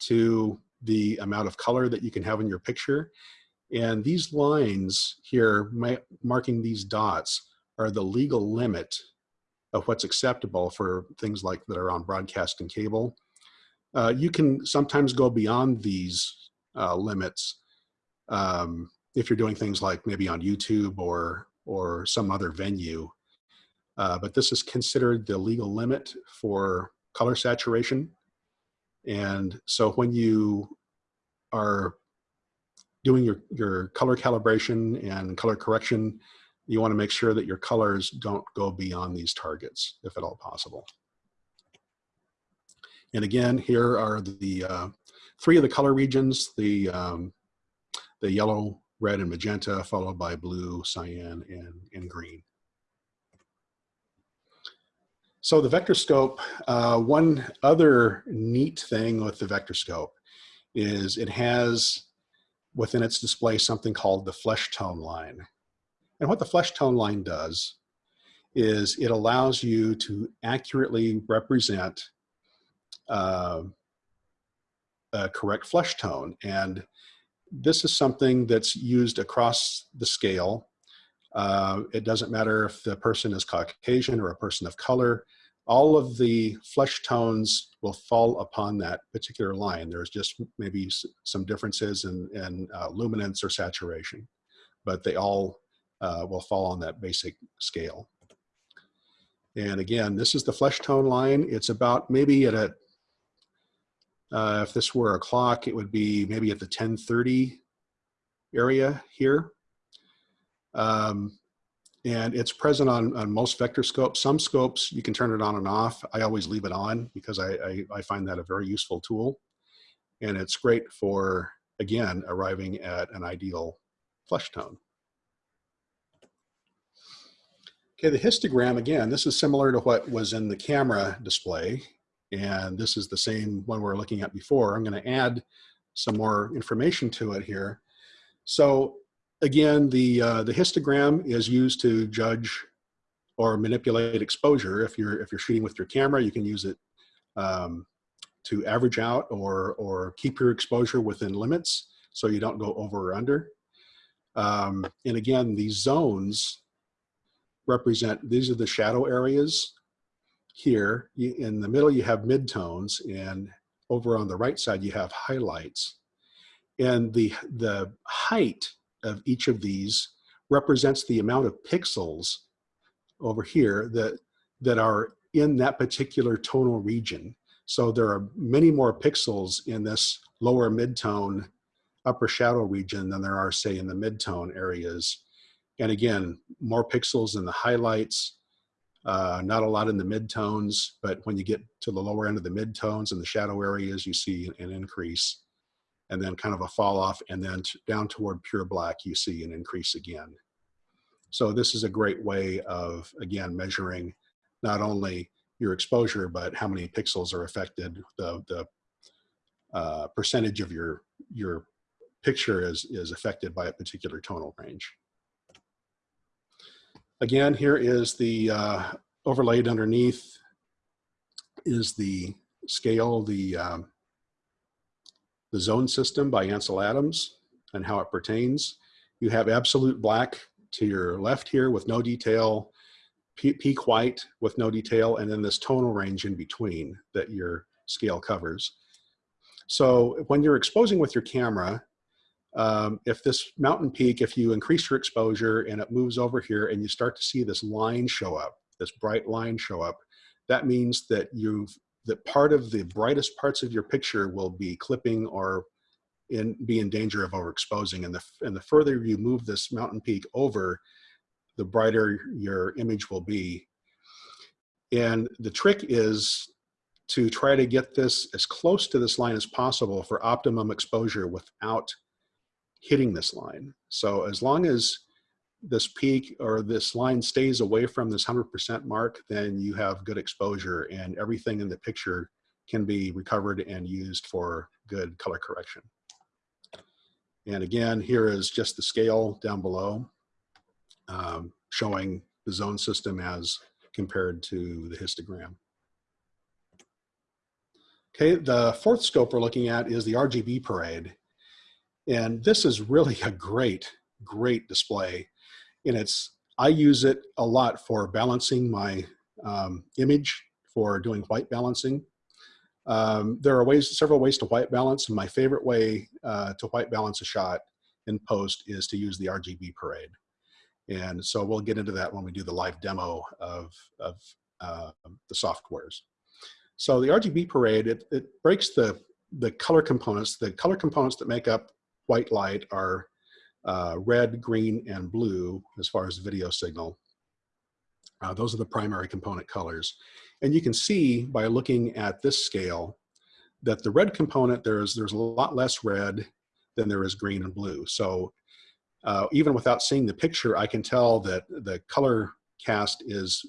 to the amount of color that you can have in your picture. And these lines here, marking these dots, are the legal limit of what's acceptable for things like that are on broadcast and cable. Uh, you can sometimes go beyond these uh, limits um, if you're doing things like maybe on YouTube or or some other venue. Uh, but this is considered the legal limit for color saturation. And so when you are doing your, your color calibration and color correction, you want to make sure that your colors don't go beyond these targets, if at all possible. And again, here are the uh, three of the color regions, the, um, the yellow, red, and magenta, followed by blue, cyan, and, and green. So the vector scope, uh, one other neat thing with the vector scope is it has within its display something called the flesh tone line. And what the flesh tone line does is it allows you to accurately represent uh, a correct flesh tone. And this is something that's used across the scale. Uh, it doesn't matter if the person is Caucasian or a person of color. All of the flesh tones will fall upon that particular line. There's just maybe some differences in, in uh, luminance or saturation, but they all uh, will fall on that basic scale. And again, this is the flesh tone line. It's about maybe at a, uh, if this were a clock, it would be maybe at the 1030 area here. Um, and it's present on, on most vector scopes. Some scopes, you can turn it on and off. I always leave it on because I, I, I find that a very useful tool. And it's great for, again, arriving at an ideal flesh tone. Okay, the histogram, again, this is similar to what was in the camera display. And this is the same one we are looking at before. I'm gonna add some more information to it here. So again, the, uh, the histogram is used to judge or manipulate exposure. If you're, if you're shooting with your camera, you can use it um, to average out or, or keep your exposure within limits so you don't go over or under. Um, and again, these zones represent, these are the shadow areas here. In the middle, you have midtones, and over on the right side, you have highlights. And the, the height of each of these represents the amount of pixels over here that, that are in that particular tonal region. So there are many more pixels in this lower midtone upper shadow region than there are say in the midtone areas and again, more pixels in the highlights, uh, not a lot in the midtones, but when you get to the lower end of the midtones and the shadow areas, you see an increase and then kind of a fall off, and then down toward pure black, you see an increase again. So this is a great way of, again, measuring not only your exposure, but how many pixels are affected, the, the uh, percentage of your, your picture is, is affected by a particular tonal range. Again, here is the uh, overlaid underneath is the scale, the, um, the zone system by Ansel Adams and how it pertains. You have absolute black to your left here with no detail, peak white with no detail, and then this tonal range in between that your scale covers. So when you're exposing with your camera, um, if this mountain peak, if you increase your exposure and it moves over here and you start to see this line show up, this bright line show up, that means that you've that part of the brightest parts of your picture will be clipping or in be in danger of overexposing. And the and the further you move this mountain peak over, the brighter your image will be. And the trick is to try to get this as close to this line as possible for optimum exposure without hitting this line. So as long as this peak or this line stays away from this 100% mark, then you have good exposure and everything in the picture can be recovered and used for good color correction. And again, here is just the scale down below um, showing the zone system as compared to the histogram. Okay, the fourth scope we're looking at is the RGB parade. And this is really a great, great display and it's I use it a lot for balancing my um, image for doing white balancing. Um, there are ways, several ways to white balance, and my favorite way uh, to white balance a shot in post is to use the RGB parade. And so we'll get into that when we do the live demo of, of uh, the softwares. So the RGB parade, it, it breaks the, the color components. The color components that make up white light are uh, red, green, and blue as far as video signal. Uh, those are the primary component colors. And you can see by looking at this scale that the red component, there's, there's a lot less red than there is green and blue. So uh, even without seeing the picture, I can tell that the color cast is,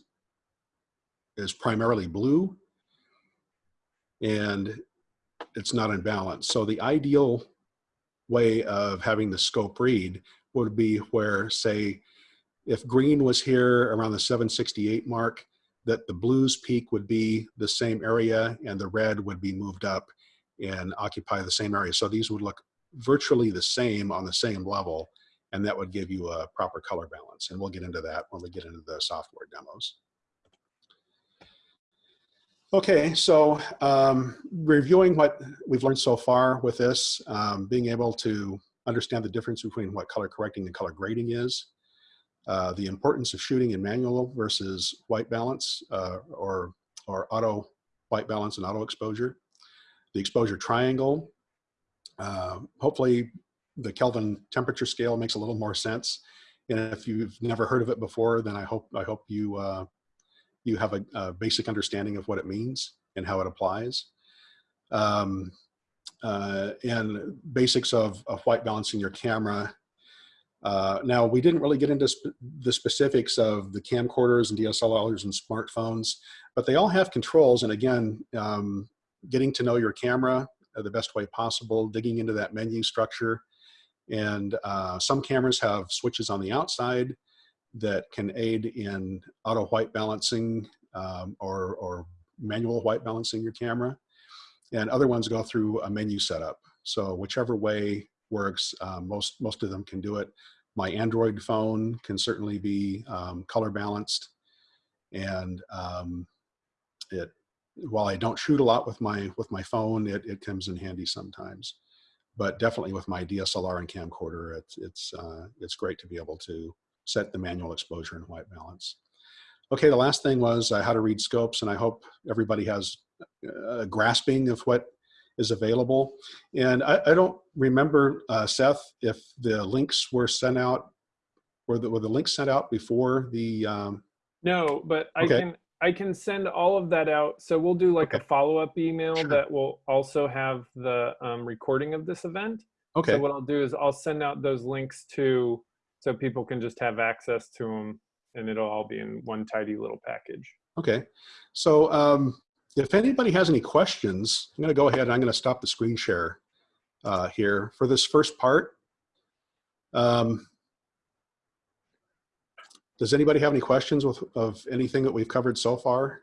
is primarily blue and it's not in balance. So the ideal way of having the scope read would be where, say, if green was here around the 768 mark, that the blues peak would be the same area and the red would be moved up and occupy the same area. So these would look virtually the same on the same level and that would give you a proper color balance. And we'll get into that when we get into the software demos. Okay, so um, reviewing what we've learned so far with this, um, being able to understand the difference between what color correcting and color grading is, uh, the importance of shooting in manual versus white balance uh, or, or auto white balance and auto exposure, the exposure triangle. Uh, hopefully the Kelvin temperature scale makes a little more sense. And if you've never heard of it before, then I hope, I hope you uh, you have a, a, basic understanding of what it means and how it applies. Um, uh, and basics of, of white balancing your camera. Uh, now, we didn't really get into sp the specifics of the camcorders and DSLRs and smartphones, but they all have controls. And again, um, getting to know your camera the best way possible, digging into that menu structure. And uh, some cameras have switches on the outside that can aid in auto white balancing um, or, or manual white balancing your camera. And other ones go through a menu setup. So whichever way works, um, most, most of them can do it. My Android phone can certainly be um, color balanced. And um, it, while I don't shoot a lot with my, with my phone, it, it comes in handy sometimes. But definitely with my DSLR and camcorder, it's, it's, uh, it's great to be able to set the manual exposure and white balance. Okay, the last thing was uh, how to read scopes, and I hope everybody has a grasping of what is available. And I, I don't remember, uh, Seth, if the links were sent out, were the, were the links sent out before the? Um... No, but I okay. can I can send all of that out. So we'll do like a follow-up email Sure. that will also have the um, recording of this event. Okay. So what I'll do is I'll send out those links to, so people can just have access to them and it'll all be in one tidy little package. Okay. So um, if anybody has any questions, I'm going to go ahead and I'm going to stop the screen share uh, here for this first part. Um, does anybody have any questions with, of anything that we've covered so far?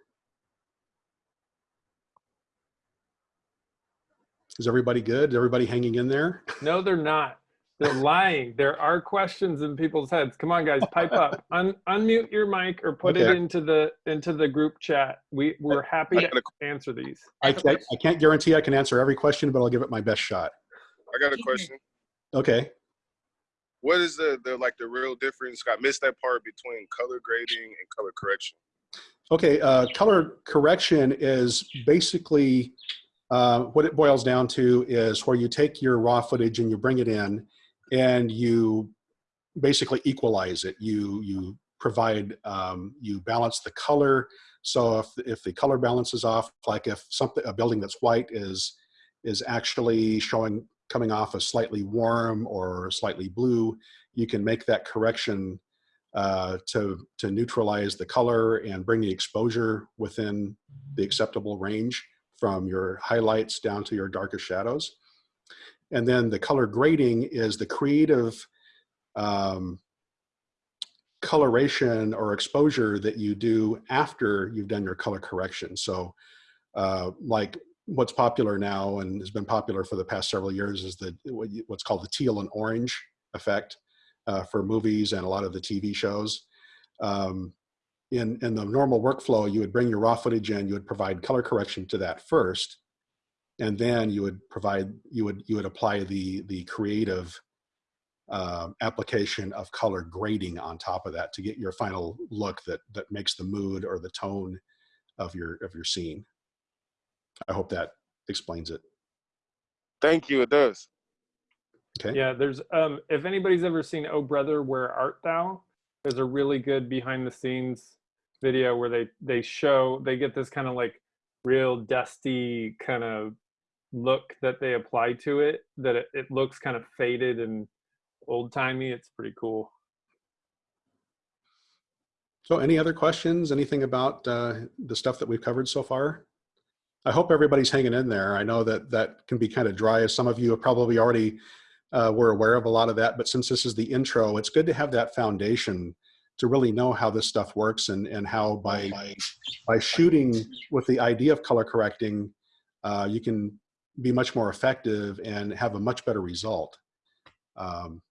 Is everybody good? Is everybody hanging in there? No, they're not. They're lying. There are questions in people's heads. Come on, guys, pipe up. Un- unmute your mic or put it into the into the group chat. We we're happy to got answer these. I, I, I can't guarantee I can answer every question, but I'll give it my best shot. I got a question. Okay. What is the, the like the real difference? I missed that part between color grading and color correction. Okay, uh, color correction is basically uh, what it boils down to is where you take your raw footage and you bring it in and you basically equalize it. You you provide um, you balance the color. So if if the color balance is off, like if something a building that's white is is actually showing coming off as slightly warm or slightly blue, you can make that correction uh, to, to neutralize the color and bring the exposure within the acceptable range from your highlights down to your darkest shadows. And then the color grading is the creative um, coloration or exposure that you do after you've done your color correction. So uh, like what's popular now and has been popular for the past several years is the what's called the teal and orange effect uh, for movies and a lot of the TV shows. Um, in, in the normal workflow, you would bring your raw footage in, you would provide color correction to that first, and then you would provide, you would, you would apply the, the creative um, application of color grading on top of that to get your final look that, that makes the mood or the tone of your, of your scene. I hope that explains it. Thank you. It does. Okay. Yeah, there's um if anybody's ever seen Oh Brother, Where Art Thou? There's a really good behind the scenes video where they they show they get this kind of like real dusty kind of look that they apply to it that it, it looks kind of faded and old timey. It's pretty cool. So any other questions, anything about uh, the stuff that we've covered so far? I hope everybody's hanging in there. I know that that can be kind of dry as some of you have probably already uh, were aware of a lot of that, but since this is the intro, it's good to have that foundation to really know how this stuff works and, and how by, by shooting with the idea of color correcting, uh, you can be much more effective and have a much better result um,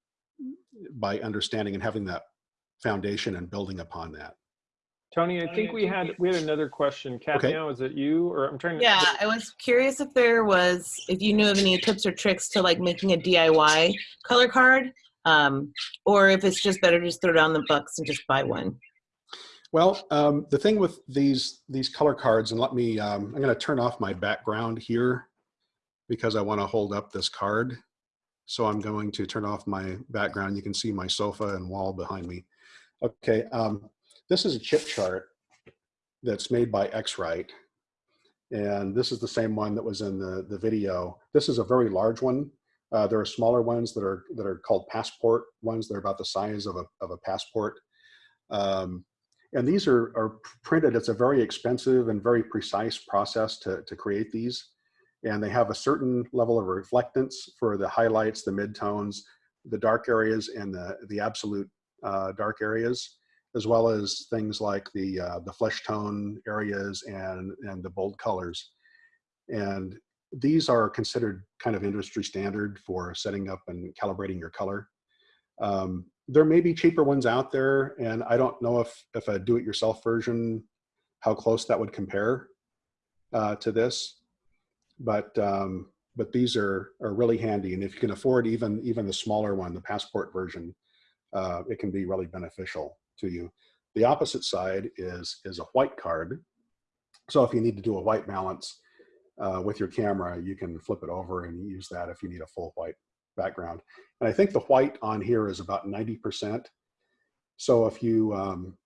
by understanding and having that foundation and building upon that. Tony, I think we had we had another question. Kathy, Okay. now is it you or I'm trying to Yeah, I was curious if there was, if you knew of any tips or tricks to like making a DIY color card, um, or if it's just better to just throw down the bucks and just buy one. Well, um, the thing with these these color cards, and let me, um, I'm going to turn off my background here because I want to hold up this card. So I'm going to turn off my background. You can see my sofa and wall behind me. Okay, um, this is a chip chart that's made by X-Rite. And this is the same one that was in the, the video. This is a very large one. Uh, there are smaller ones that are that are called passport ones. They're about the size of a, of a passport. Um, and these are, are printed. It's a very expensive and very precise process to, to create these. And they have a certain level of reflectance for the highlights, the midtones, the dark areas, and the, the absolute uh, dark areas, as well as things like the, uh, the flesh tone areas and, and the bold colors. And these are considered kind of industry standard for setting up and calibrating your color. Um, there may be cheaper ones out there, and I don't know if if a do-it-yourself version, how close that would compare uh, to this, but um, but these are are really handy, and if you can afford even even the smaller one, the passport version, uh, it can be really beneficial to you. The opposite side is is a white card, so if you need to do a white balance uh, with your camera, you can flip it over and use that if you need a full white background. And I think the white on here is about 90%. So if you, um,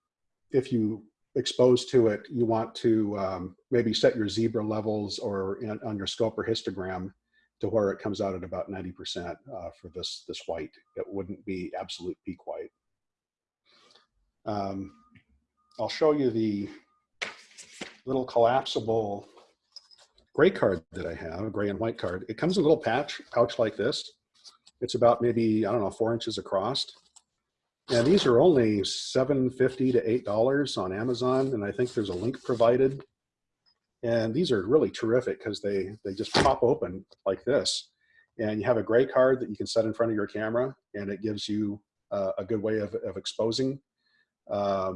if you exposed to it, you want to um, maybe set your zebra levels or in, on your scope or histogram to where it comes out at about 90% uh, for this, this white. It wouldn't be absolute peak white. Um, I'll show you the little collapsible gray card that I have, a gray and white card. It comes in a little patch, pouch like this. It's about maybe, I don't know, four inches across. And these are only $7.50 to $8 on Amazon. And I think there's a link provided. And these are really terrific because they, they just pop open like this. And you have a gray card that you can set in front of your camera and it gives you uh, a good way of, of exposing uh,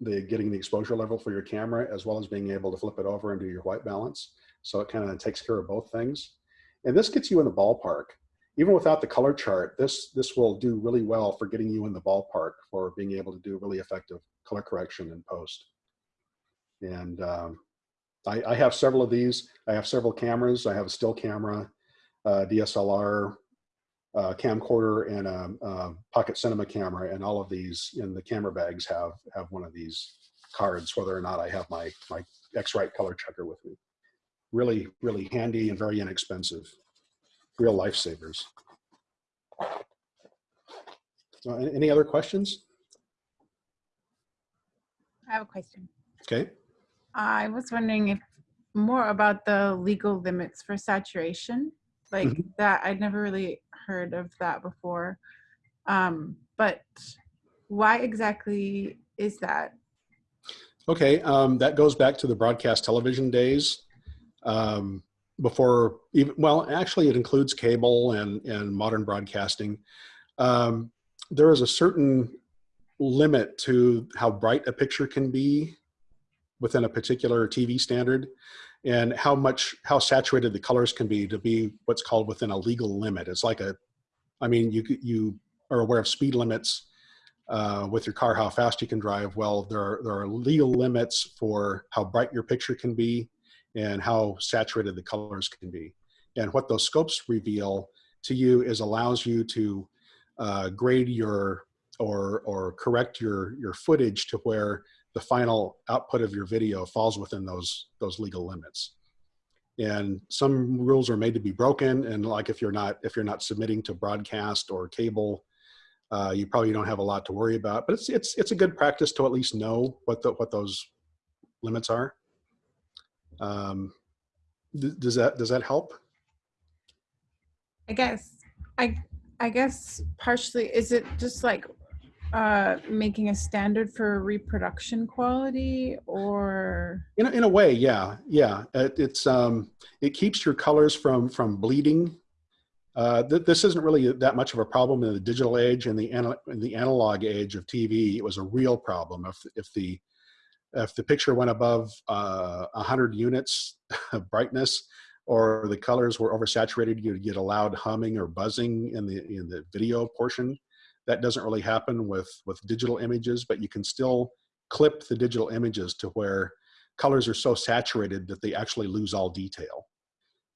the getting the exposure level for your camera as well as being able to flip it over and do your white balance. So it kind of takes care of both things. And this gets you in the ballpark. Even without the color chart, this, this will do really well for getting you in the ballpark for being able to do really effective color correction in post. And um, I, I have several of these. I have several cameras. I have a still camera, uh, DSLR, uh, camcorder and a, a, pocket cinema camera and all of these in the camera bags have have one of these cards whether or not I have my my X-Rite color checker with me really really handy and very inexpensive real lifesavers so any other questions I have a question. okay I was wondering if more about the legal limits for saturation. Like Mhm. that, I'd never really heard of that before. Um, but why exactly is that? Okay, um, that goes back to the broadcast television days. Um, before even, well, actually it includes cable and, and modern broadcasting. Um, there is a certain limit to how bright a picture can be within a particular TV standard and how much, how saturated the colors can be to be what's called within a legal limit. It's like a, I mean, you, you are aware of speed limits uh, with your car, how fast you can drive. Well, there are, there are legal limits for how bright your picture can be and how saturated the colors can be. And what those scopes reveal to you is allows you to uh, grade your or, or correct your, your footage to where the final output of your video falls within those, those legal limits. And some rules are made to be broken. And like if you're not, if you're not submitting to broadcast or cable, uh, you probably don't have a lot to worry about, but it's, it's, it's a good practice to at least know what the, what those limits are. Um, th- does that, does that help? I guess I I guess partially is it just like uh making a standard for reproduction quality or In a, in a way, yeah, yeah. It, it's um, it keeps your colors from from bleeding. Uh, th this isn't really that much of a problem in the digital age and the in the analog age of TV. It was a real problem if if the if the picture went above uh, 100 units of brightness or the colors were oversaturated, you'd get a loud humming or buzzing in the in the video portion. That doesn't really happen with with digital images, but you can still clip the digital images to where colors are so saturated that they actually lose all detail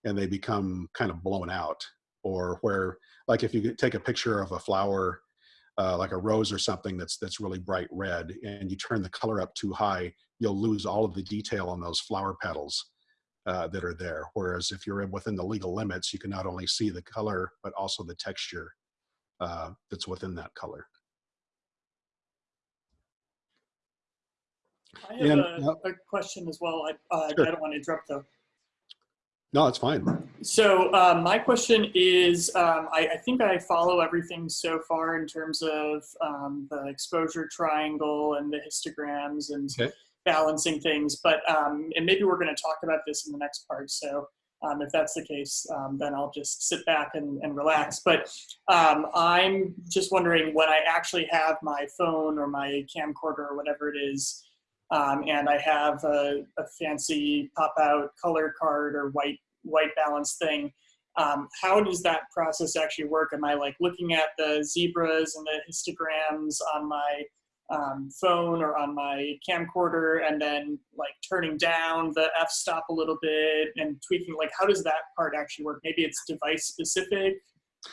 and they become kind of blown out or where like if you take a picture of a flower uh, like a rose or something that's that's really bright red and you turn the color up too high you'll lose all of the detail on those flower petals uh, that are there whereas if you're within the legal limits you can not only see the color but also the texture uh, that's within that color I have And, a, a question as well. I, uh, Sure. I don't want to interrupt though. No it's fine So uh, my question is, um, I, I think I follow everything so far in terms of um, the exposure triangle and the histograms and Okay. balancing things. But um, and maybe we're going to talk about this in the next part. So um, if that's the case, um, then I'll just sit back and, and relax. But um, I'm just wondering when I actually have my phone or my camcorder or whatever it is, um, and I have a, a fancy pop-out color card or white white balance thing. Um, how does that process actually work? Am I like looking at the zebras and the histograms on my um, phone or on my camcorder and then like turning down the f-stop a little bit and tweaking? Like, how does that part actually work? Maybe it's device specific.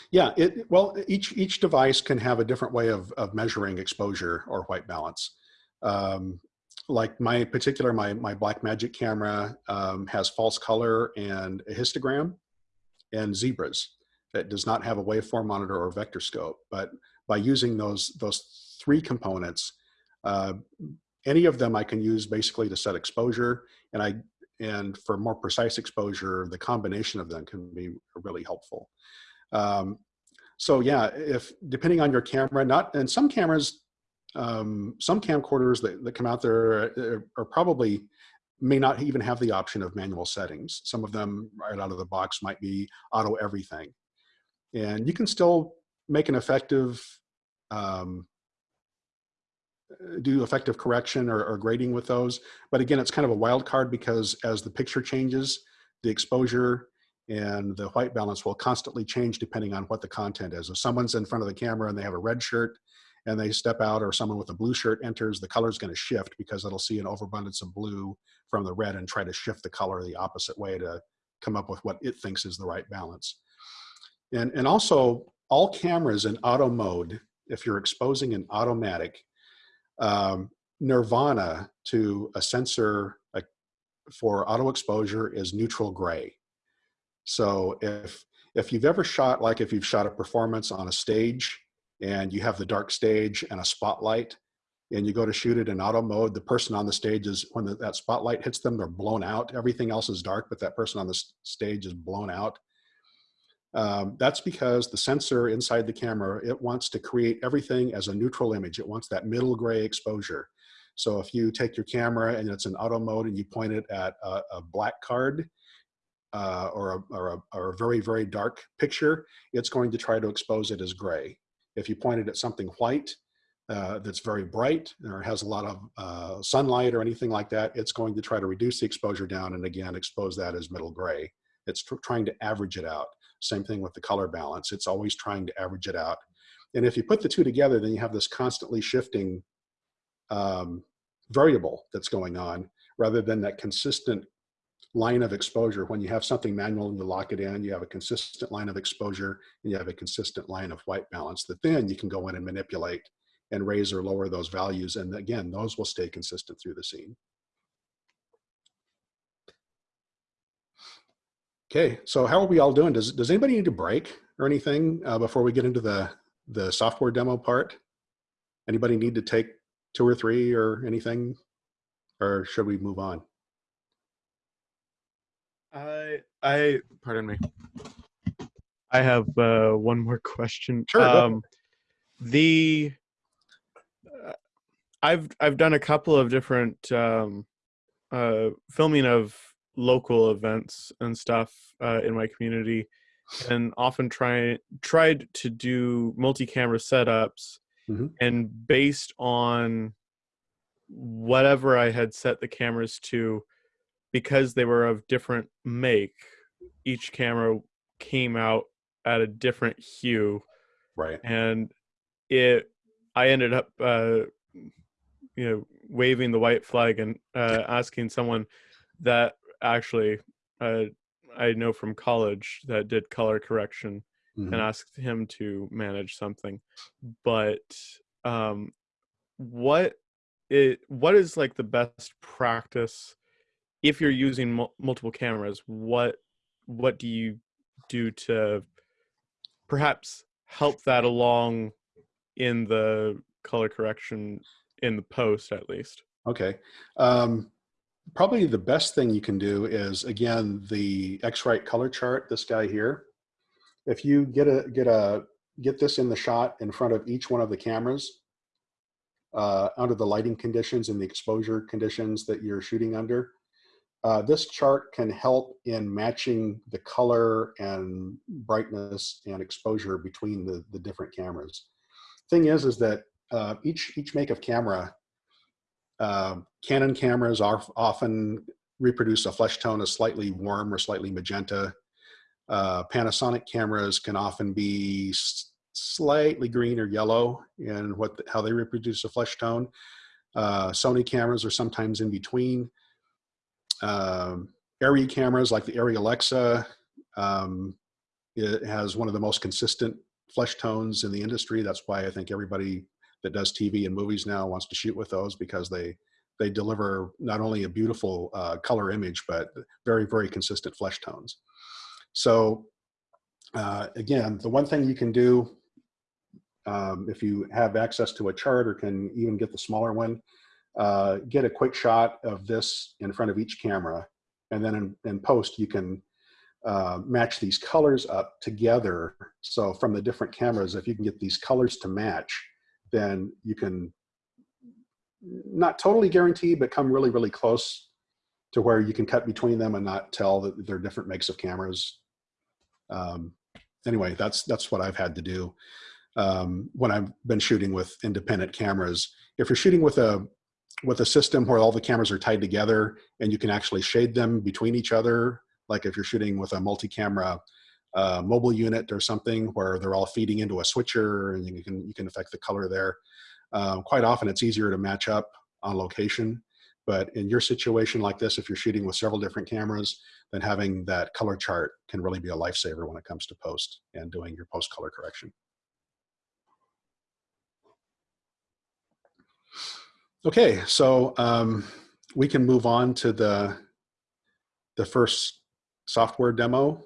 Yeah, it, well, each, each device can have a different way of, of measuring exposure or white balance. Um, like my particular, my, my Blackmagic camera um, has false color and a histogram and zebras. It does not have a waveform monitor or vector scope, but by using those, those three components, uh, any of them I can use basically to set exposure and I and for more precise exposure, the combination of them can be really helpful. Um, so yeah, if depending on your camera, not and some cameras, um, some camcorders that, that come out there are, are probably may not even have the option of manual settings. Some of them right out of the box might be auto everything. And you can still make an effective um, do effective correction or, or, grading with those. But again, it's kind of a wild card because as the picture changes, the exposure and the white balance will constantly change depending on what the content is. If someone's in front of the camera and they have a red shirt and they step out or someone with a blue shirt enters, the color is going to shift because it'll see an overabundance of blue from the red and try to shift the color the opposite way to come up with what it thinks is the right balance. And, and also all cameras in auto mode, if you're exposing an automatic, um, nirvana to a sensor like for auto exposure is neutral gray. So if if you've ever shot like if you've shot a performance on a stage and you have the dark stage and a spotlight and you go to shoot it in auto mode, the person on the stage is when the, that spotlight hits them, they're blown out. Everything else is dark, but that person on the stage is blown out. Um, that's because the sensor inside the camera, it wants to create everything as a neutral image. It wants that middle gray exposure. So if you take your camera and it's in auto mode and you point it at a, a black card uh, or, a, or, a, or, a, very, very dark picture, it's going to try to expose it as gray. If you point it at something white uh, that's very bright or has a lot of uh, sunlight or anything like that, it's going to try to reduce the exposure down and again expose that as middle gray. It's trying to average it out. Same thing with the color balance. It's always trying to average it out. And if you put the two together, then you have this constantly shifting um, variable that's going on rather than that consistent line of exposure. When you have something manual and you lock it in, you have a consistent line of exposure and you have a consistent line of white balance that then you can go in and manipulate and raise or lower those values. And again, those will stay consistent through the scene. Okay, so how are we all doing? Does, does anybody need a break or anything uh, before we get into the, the software demo part? Anybody need to take two or three or anything? Or should we move on? I, I, pardon me. I have uh, one more question. Sure. Um, the, uh, I've, I've done a couple of different um, uh, filming of local events and stuff uh, in my community and often try tried to do multi-camera setups Mhm. and based on whatever I had set the cameras to because they were of different make each camera came out at a different hue Right. and it I ended up uh you know waving the white flag and uh asking someone that actually uh, I know from college that did color correction Mhm. and asked him to manage something. But um, what it what is like the best practice if you're using mul- multiple cameras? What what do you do to perhaps help that along in the color correction in the post at least? Okay. Um, probably the best thing you can do is again the X-Rite color chart. This guy here. If you get a get a get this in the shot in front of each one of the cameras, uh, under the lighting conditions and the exposure conditions that you're shooting under, uh, this chart can help in matching the color and brightness and exposure between the the different cameras. Thing is, is that uh, each each make of camera uh, Canon cameras are often reproduce a flesh tone as slightly warm or slightly magenta. Uh, Panasonic cameras can often be slightly green or yellow in what the, how they reproduce a flesh tone. Uh, Sony cameras are sometimes in between. Um, Arri cameras like the Arri Alexa, um, it has one of the most consistent flesh tones in the industry. That's why I think everybody that does TV and movies now wants to shoot with those because they they deliver not only a beautiful uh, color image, but very, very consistent flesh tones. So uh, again, the one thing you can do um, if you have access to a chart or can even get the smaller one, uh, get a quick shot of this in front of each camera. And then in, in post, you can uh, match these colors up together. So from the different cameras, if you can get these colors to match, then you can not totally guarantee, but come really, really close to where you can cut between them and not tell that they're different makes of cameras. Um, anyway, that's that's what I've had to do um, when I've been shooting with independent cameras. If you're shooting with a with a system where all the cameras are tied together and you can actually shade them between each other, like if you're shooting with a multi-camera uh, mobile unit or something where they're all feeding into a switcher and you can you can affect the color there. Um, quite often it's easier to match up on location. But in your situation like this, if you're shooting with several different cameras, then having that color chart can really be a lifesaver when it comes to post and doing your post color correction. Okay, so um, we can move on to the the first software demo.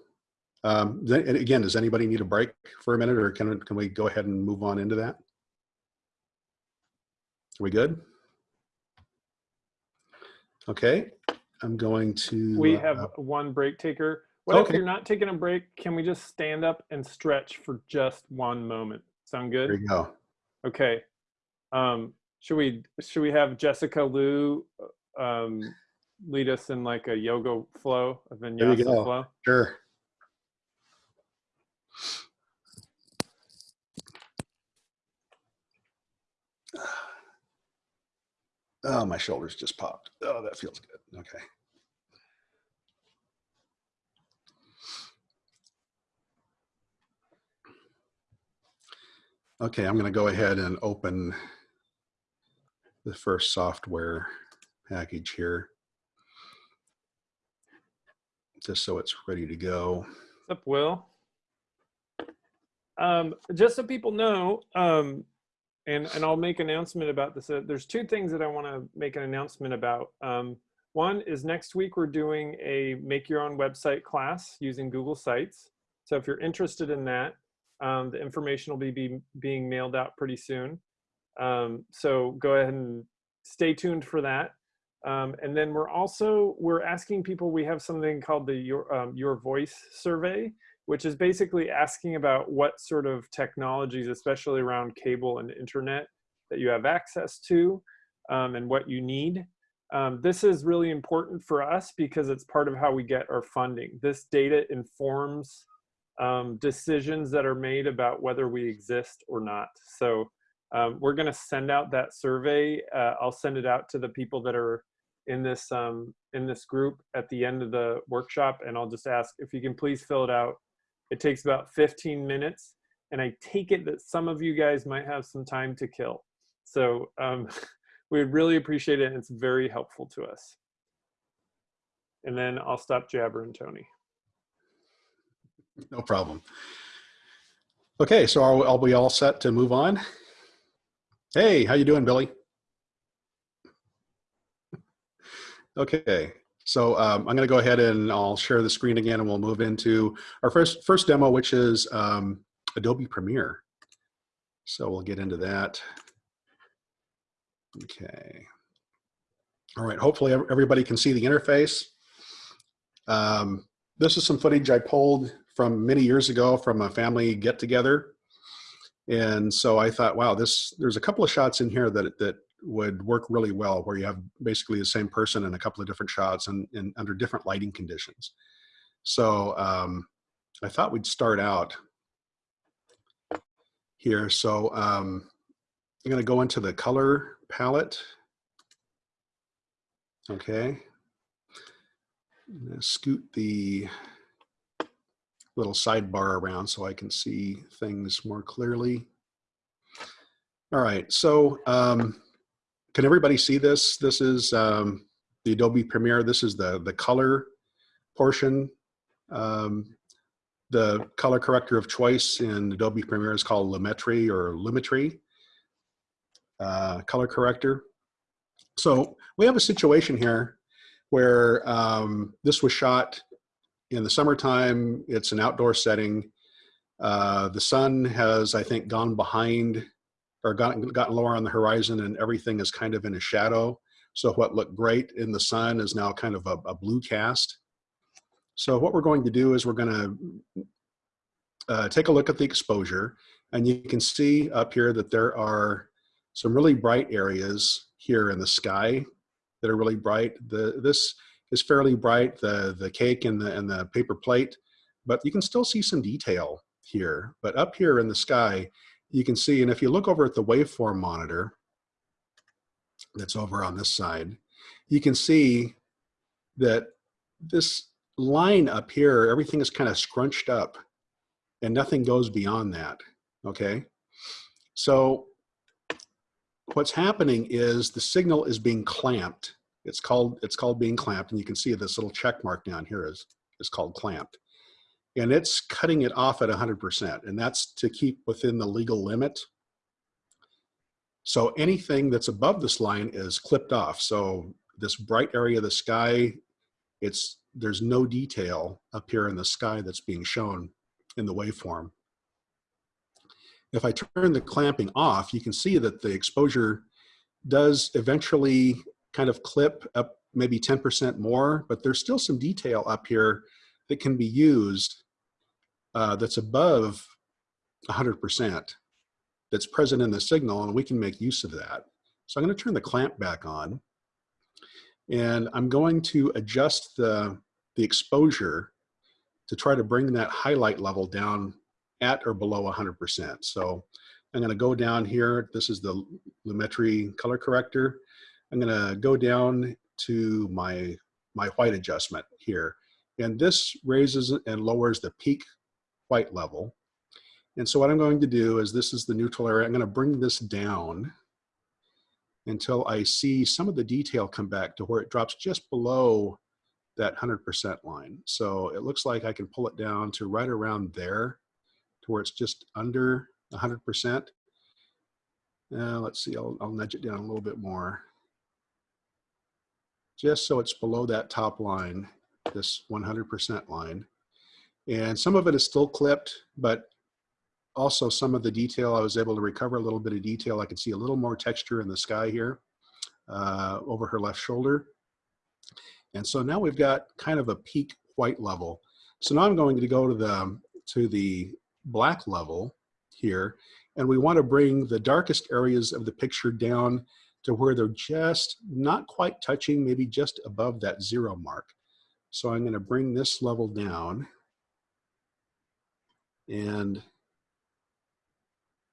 Um, and again, does anybody need a break for a minute, or can can we go ahead and move on into that? Are we good? Okay, I'm going to. We uh, have one break taker. What if you're not taking a break? Can we just stand up and stretch for just one moment? Sound good? There you go. Okay. Um, should we should we have Jessica Liu um, lead us in like a yoga flow, a you vinyasa go. flow? Sure. Oh, my shoulders just popped. Oh, that feels good. Okay. Okay, I'm going to go ahead and open the first software package here. Just so it's ready to go. What's up, Will? Um, just so people know, um, and and I'll make announcement about this. Uh, there's two things that I want to make an announcement about. Um, one is next week we're doing a make your own website class using Google Sites. So if you're interested in that, um, the information will be, be being mailed out pretty soon. Um, so go ahead and stay tuned for that. Um, and then we're also we're asking people. We have something called the your um, your voice survey, which is basically asking about what sort of technologies, especially around cable and internet, that you have access to, um, and what you need. Um, this is really important for us because it's part of how we get our funding. This data informs um, decisions that are made about whether we exist or not. So um, we're going to send out that survey. Uh, I'll send it out to the people that are in this um, in this group at the end of the workshop, and I'll just ask if you can please fill it out. It takes about 15 minutes, and I take it that some of you guys might have some time to kill. So um, we would really appreciate it, and it's very helpful to us. And then I'll stop jabbering, Tony. No problem. Okay, so are, are we all set to move on? Hey, how you doing, Billy? Okay, so um, I'm going to go ahead and I'll share the screen again, and we'll move into our first first demo, which is um, Adobe Premiere. So we'll get into that. Okay. All right. Hopefully everybody can see the interface. Um, this is some footage I pulled from many years ago from a family get together. And so I thought, wow, this there's a couple of shots in here that that would work really well where you have basically the same person in a couple of different shots and, and under different lighting conditions. So um, I thought we'd start out here. So um, I'm going to go into the color palette. Okay. I'm scoot the little sidebar around so I can see things more clearly. All right, so um, can everybody see this? This is um, the Adobe Premiere. This is the, the color portion. Um, the color corrector of choice in Adobe Premiere is called Lumetri or Lumetri uh, color corrector. So we have a situation here where um, this was shot in the summertime. It's an outdoor setting. Uh, the sun has, I think, gone behind or gotten, gotten lower on the horizon and everything is kind of in a shadow. So what looked great in the sun is now kind of a, a blue cast. So what we're going to do is we're going to uh, take a look at the exposure and you can see up here that there are some really bright areas here in the sky that are really bright. The, this is fairly bright, the, the cake and the, and the paper plate, but you can still see some detail here. But up here in the sky, you can see, and if you look over at the waveform monitor that's over on this side, you can see that this line up here, everything is kind of scrunched up and nothing goes beyond that, okay? So what's happening is the signal is being clamped. It's called, it's called being clamped, and you can see this little check mark down here is, is called clamped. And it's cutting it off at 100%, and that's to keep within the legal limit. So anything that's above this line is clipped off. So this bright area of the sky, it's there's no detail up here in the sky that's being shown in the waveform. If I turn the clamping off, you can see that the exposure does eventually kind of clip up maybe 10% more, but there's still some detail up here that can be used uh, that's above 100% that's present in the signal and we can make use of that. So I'm going to turn the clamp back on and I'm going to adjust the, the exposure to try to bring that highlight level down at or below 100%. So I'm going to go down here. This is the Lumetri color corrector. I'm going to go down to my, my white adjustment here. And this raises and lowers the peak white level. And so what I'm going to do is this is the neutral area. I'm going to bring this down until I see some of the detail come back to where it drops just below that 100% line. So it looks like I can pull it down to right around there to where it's just under 100%. Uh, let's see, I'll, I'll nudge it down a little bit more. Just so it's below that top line, this 100% line. And some of it is still clipped, but also some of the detail, I was able to recover a little bit of detail. I can see a little more texture in the sky here uh, over her left shoulder. And so now we've got kind of a peak white level. So now I'm going to go to the, to the black level here, and we want to bring the darkest areas of the picture down to where they're just not quite touching, maybe just above that zero mark. So I'm going to bring this level down and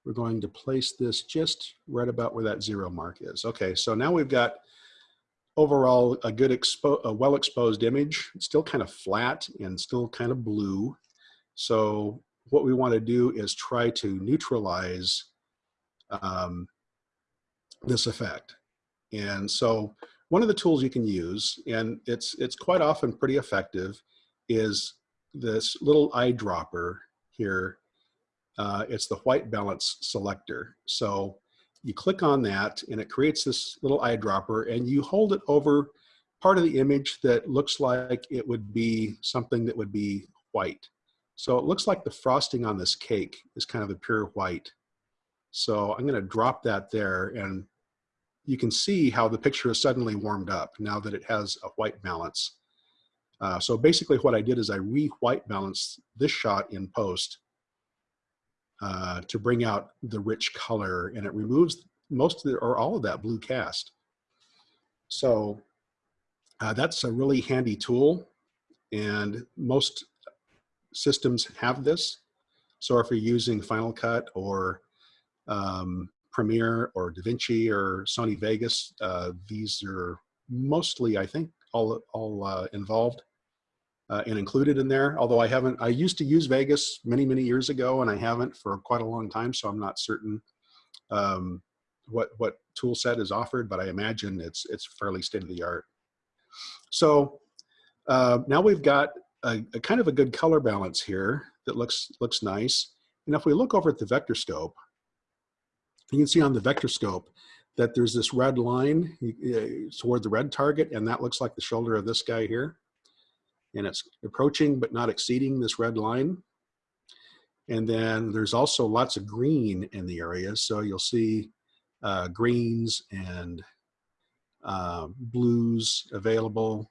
we're going to place this just right about where that zero mark is. Okay, so now we've got overall a good expo a well exposed image it's still kind of flat and still kind of blue so what we want to do is try to neutralize um, this effect and so one of the tools you can use and it's it's quite often pretty effective is this little eyedropper here uh, it's the white balance selector so you click on that and it creates this little eyedropper and you hold it over part of the image that looks like it would be something that would be white. So it looks like the frosting on this cake is kind of a pure white. So I'm gonna drop that there and you can see how the picture is suddenly warmed up now that it has a white balance. Uh, so basically what I did is I re-white balanced this shot in post uh, to bring out the rich color and it removes most of the, or all of that blue cast. So uh, that's a really handy tool and most systems have this. So if you're using Final Cut or um, Premiere or DaVinci or Sony Vegas, uh, these are mostly, I think, all, all uh, involved uh, and included in there. Although I haven't, I used to use Vegas many, many years ago and I haven't for quite a long time. So I'm not certain um, what, what tool set is offered, but I imagine it's, it's fairly state of the art. So uh, now we've got a, a, kind of a good color balance here that looks, looks nice. And if we look over at the vector scope, you can see on the vector scope that there's this red line toward the red target, and that looks like the shoulder of this guy here. And it's approaching but not exceeding this red line. And then there's also lots of green in the area. So you'll see uh, greens and uh, blues available.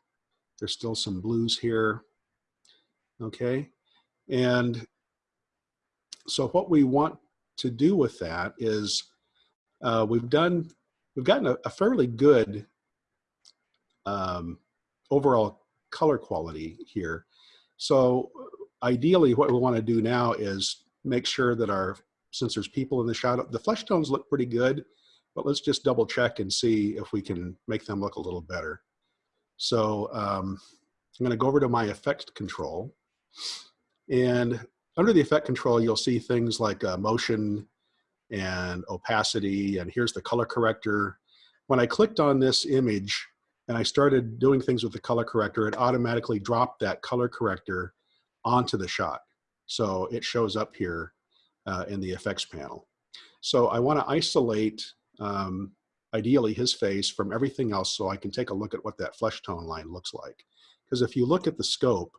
There's still some blues here. Okay. And so what we want to do with that is uh, we've done, we've gotten a, a fairly good um, overall color quality here. So ideally what we want to do now is make sure that our, since there's people in the shadow, the flesh tones look pretty good, but let's just double check and see if we can make them look a little better. So um, I'm going to go over to my effect control. And under the effect control, you'll see things like uh, motion and opacity, and here's the color corrector. When I clicked on this image and I started doing things with the color corrector, it automatically dropped that color corrector onto the shot. So it shows up here uh, in the effects panel. So I want to isolate, um, ideally, his face from everything else so I can take a look at what that flesh tone line looks like. Because if you look at the scope,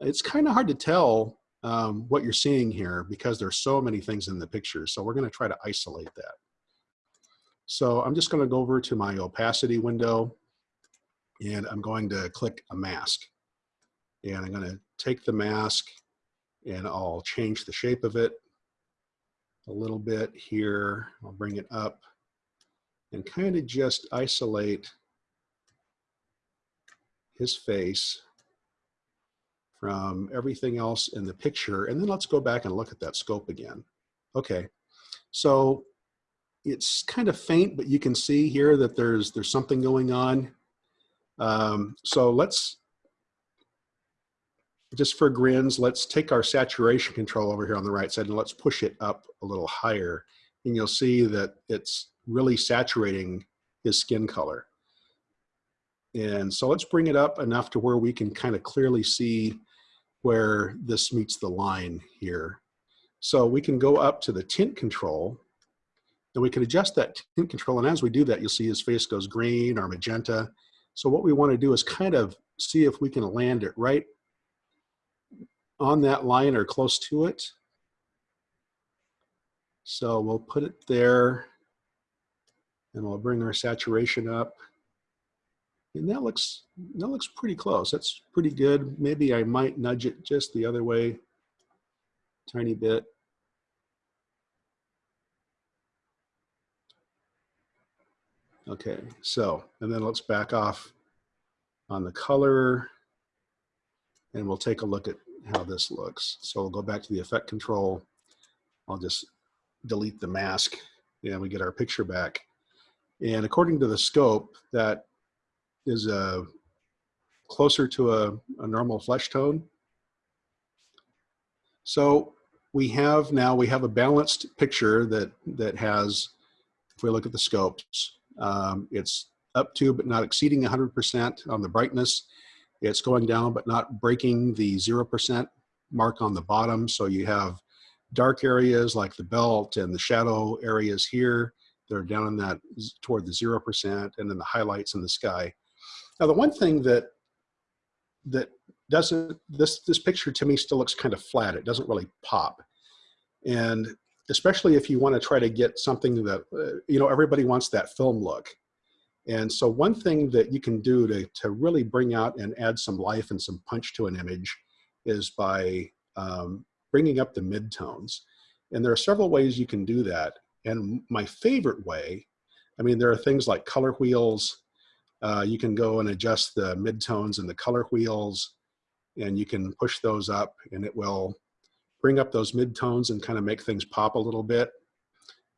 it's kind of hard to tell um, what you're seeing here because there's so many things in the picture. So we're going to try to isolate that. So I'm just going to go over to my opacity window and I'm going to click a mask. And I'm going to take the mask and I'll change the shape of it a little bit here. I'll bring it up and kind of just isolate his face from everything else in the picture. And then let's go back and look at that scope again. Okay, so it's kind of faint, but you can see here that there's there's something going on. Um, so let's, just for grins, let's take our saturation control over here on the right side and let's push it up a little higher. And you'll see that it's really saturating his skin color. And so let's bring it up enough to where we can kind of clearly see where this meets the line here. So we can go up to the tint control and we can adjust that tint control. And as we do that, you'll see his face goes green or magenta. So what we want to do is kind of see if we can land it right on that line or close to it. So we'll put it there and we'll bring our saturation up. And that looks, that looks pretty close. That's pretty good. Maybe I might nudge it just the other way, tiny bit. Okay, so, and then let's back off on the color and we'll take a look at how this looks. So we'll go back to the effect control. I'll just delete the mask and we get our picture back. And according to the scope, that is a closer to a, a normal flesh tone. So we have now, we have a balanced picture that, that has, if we look at the scopes, um, it's up to but not exceeding 100% on the brightness. It's going down but not breaking the 0% mark on the bottom. So you have dark areas like the belt and the shadow areas here. They're down in that toward the 0% and then the highlights in the sky. Now, the one thing that that doesn't this this picture to me still looks kind of flat. It doesn't really pop, and especially if you want to try to get something that uh, you know everybody wants that film look. And so one thing that you can do to, to really bring out and add some life and some punch to an image is by um, bringing up the midtones. And there are several ways you can do that. And my favorite way, I mean, there are things like color wheels, uh, you can go and adjust the midtones and the color wheels and you can push those up and it will bring up those midtones and kind of make things pop a little bit.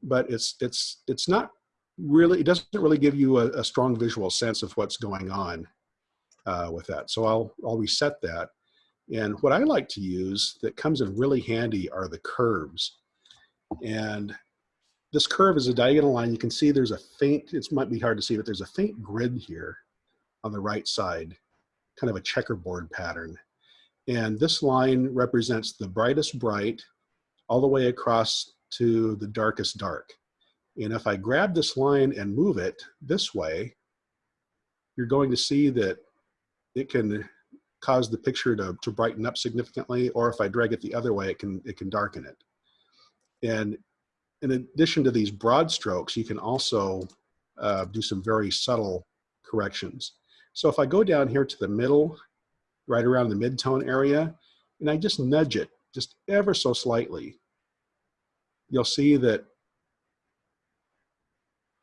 But it's, it's, it's not really, it doesn't really give you a, a strong visual sense of what's going on uh, with that. So I'll, I'll reset that. And what I like to use that comes in really handy are the curves. And this curve is a diagonal line. You can see there's a faint, it might be hard to see, but there's a faint grid here on the right side, kind of a checkerboard pattern. And this line represents the brightest bright all the way across to the darkest dark. And if I grab this line and move it this way, you're going to see that it can cause the picture to, to brighten up significantly, or if I drag it the other way, it can, it can darken it. And in addition to these broad strokes, you can also uh, do some very subtle corrections. So if I go down here to the middle, right around the mid-tone area, and I just nudge it just ever so slightly, you'll see that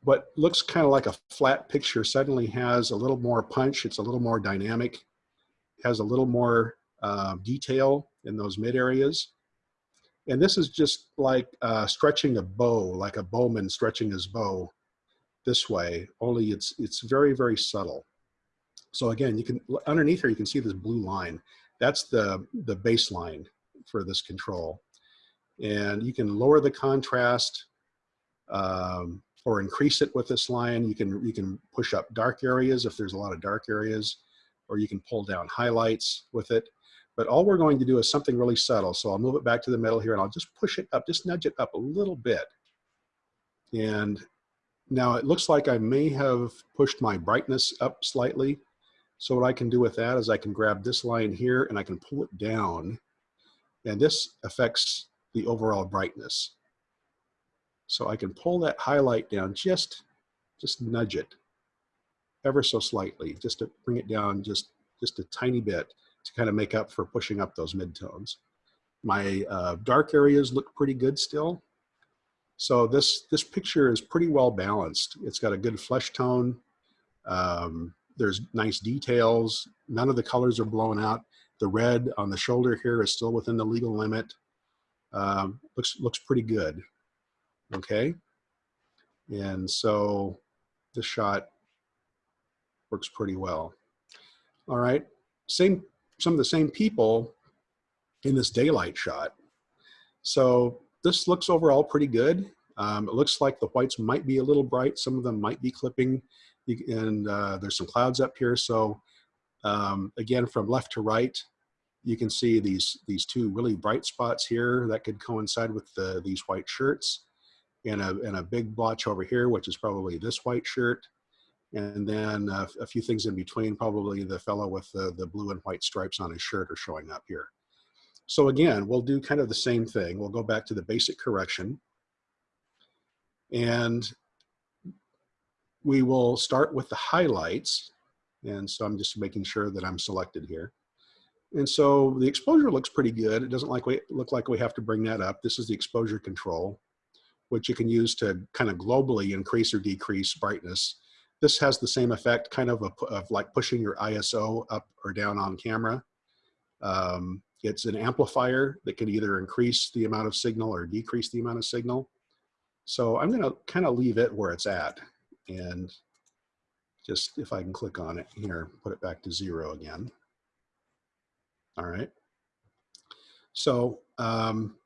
what looks kind of like a flat picture suddenly has a little more punch. It's a little more dynamic, has a little more uh, detail in those mid areas. And this is just like uh, stretching a bow, like a bowman stretching his bow this way, only it's, it's very, very subtle. So again, you can, underneath here, you can see this blue line. That's the, the baseline for this control. And you can lower the contrast um, or increase it with this line. You can, you can push up dark areas if there's a lot of dark areas, or you can pull down highlights with it. But all we're going to do is something really subtle. So I'll move it back to the middle here and I'll just push it up, just nudge it up a little bit. And now it looks like I may have pushed my brightness up slightly. So what I can do with that is I can grab this line here and I can pull it down. And this affects the overall brightness. So I can pull that highlight down, just, just nudge it ever so slightly, just to bring it down just, just a tiny bit to kind of make up for pushing up those midtones. My uh, dark areas look pretty good still. So this, this picture is pretty well balanced. It's got a good flesh tone. Um, there's nice details. None of the colors are blown out. The red on the shoulder here is still within the legal limit. Um, looks, looks pretty good okay? And so the shot works pretty well. All right, same, some of the same people in this daylight shot. So this looks overall pretty good. Um, it looks like the whites might be a little bright. Some of them might be clipping and uh, there's some clouds up here. So um, again, from left to right, you can see these, these two really bright spots here that could coincide with the, these white shirts and a, and a big blotch over here, which is probably this white shirt. And then a, a few things in between, probably the fellow with the, the blue and white stripes on his shirt are showing up here. So again, we'll do kind of the same thing. We'll go back to the basic correction. And we will start with the highlights. And so I'm just making sure that I'm selected here. And so the exposure looks pretty good. It doesn't like we, look like we have to bring that up. This is the exposure control which you can use to kind of globally increase or decrease brightness. This has the same effect, kind of, a, of like pushing your ISO up or down on camera. Um, it's an amplifier that can either increase the amount of signal or decrease the amount of signal. So I'm gonna kind of leave it where it's at. And just, if I can click on it here, put it back to zero again. All right. So um,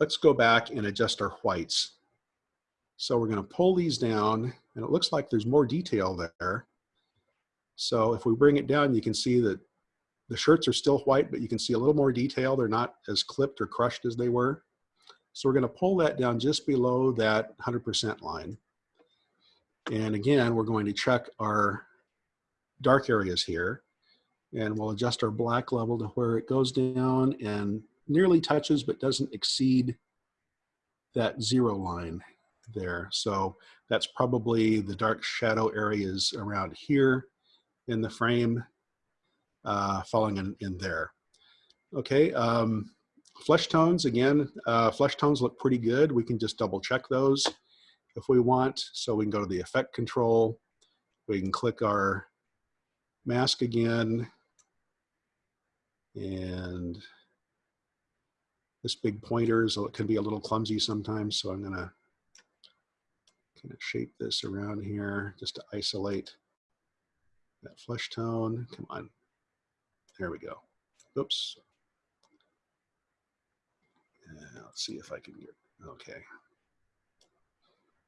let's go back and adjust our whites. So we're gonna pull these down and it looks like there's more detail there. So if we bring it down, you can see that the shirts are still white, but you can see a little more detail. They're not as clipped or crushed as they were. So we're gonna pull that down just below that 100% line. And again, we're going to check our dark areas here and we'll adjust our black level to where it goes down and nearly touches but doesn't exceed that zero line there. So that's probably the dark shadow areas around here in the frame uh, falling in, in there. Okay, um, flesh tones, again, uh, flesh tones look pretty good. We can just double check those if we want. So we can go to the effect control. We can click our mask again and this big pointer, so it can be a little clumsy sometimes. So I'm gonna kind of shape this around here just to isolate that flesh tone. Come on, there we go. Oops. Let's see if I can get, okay.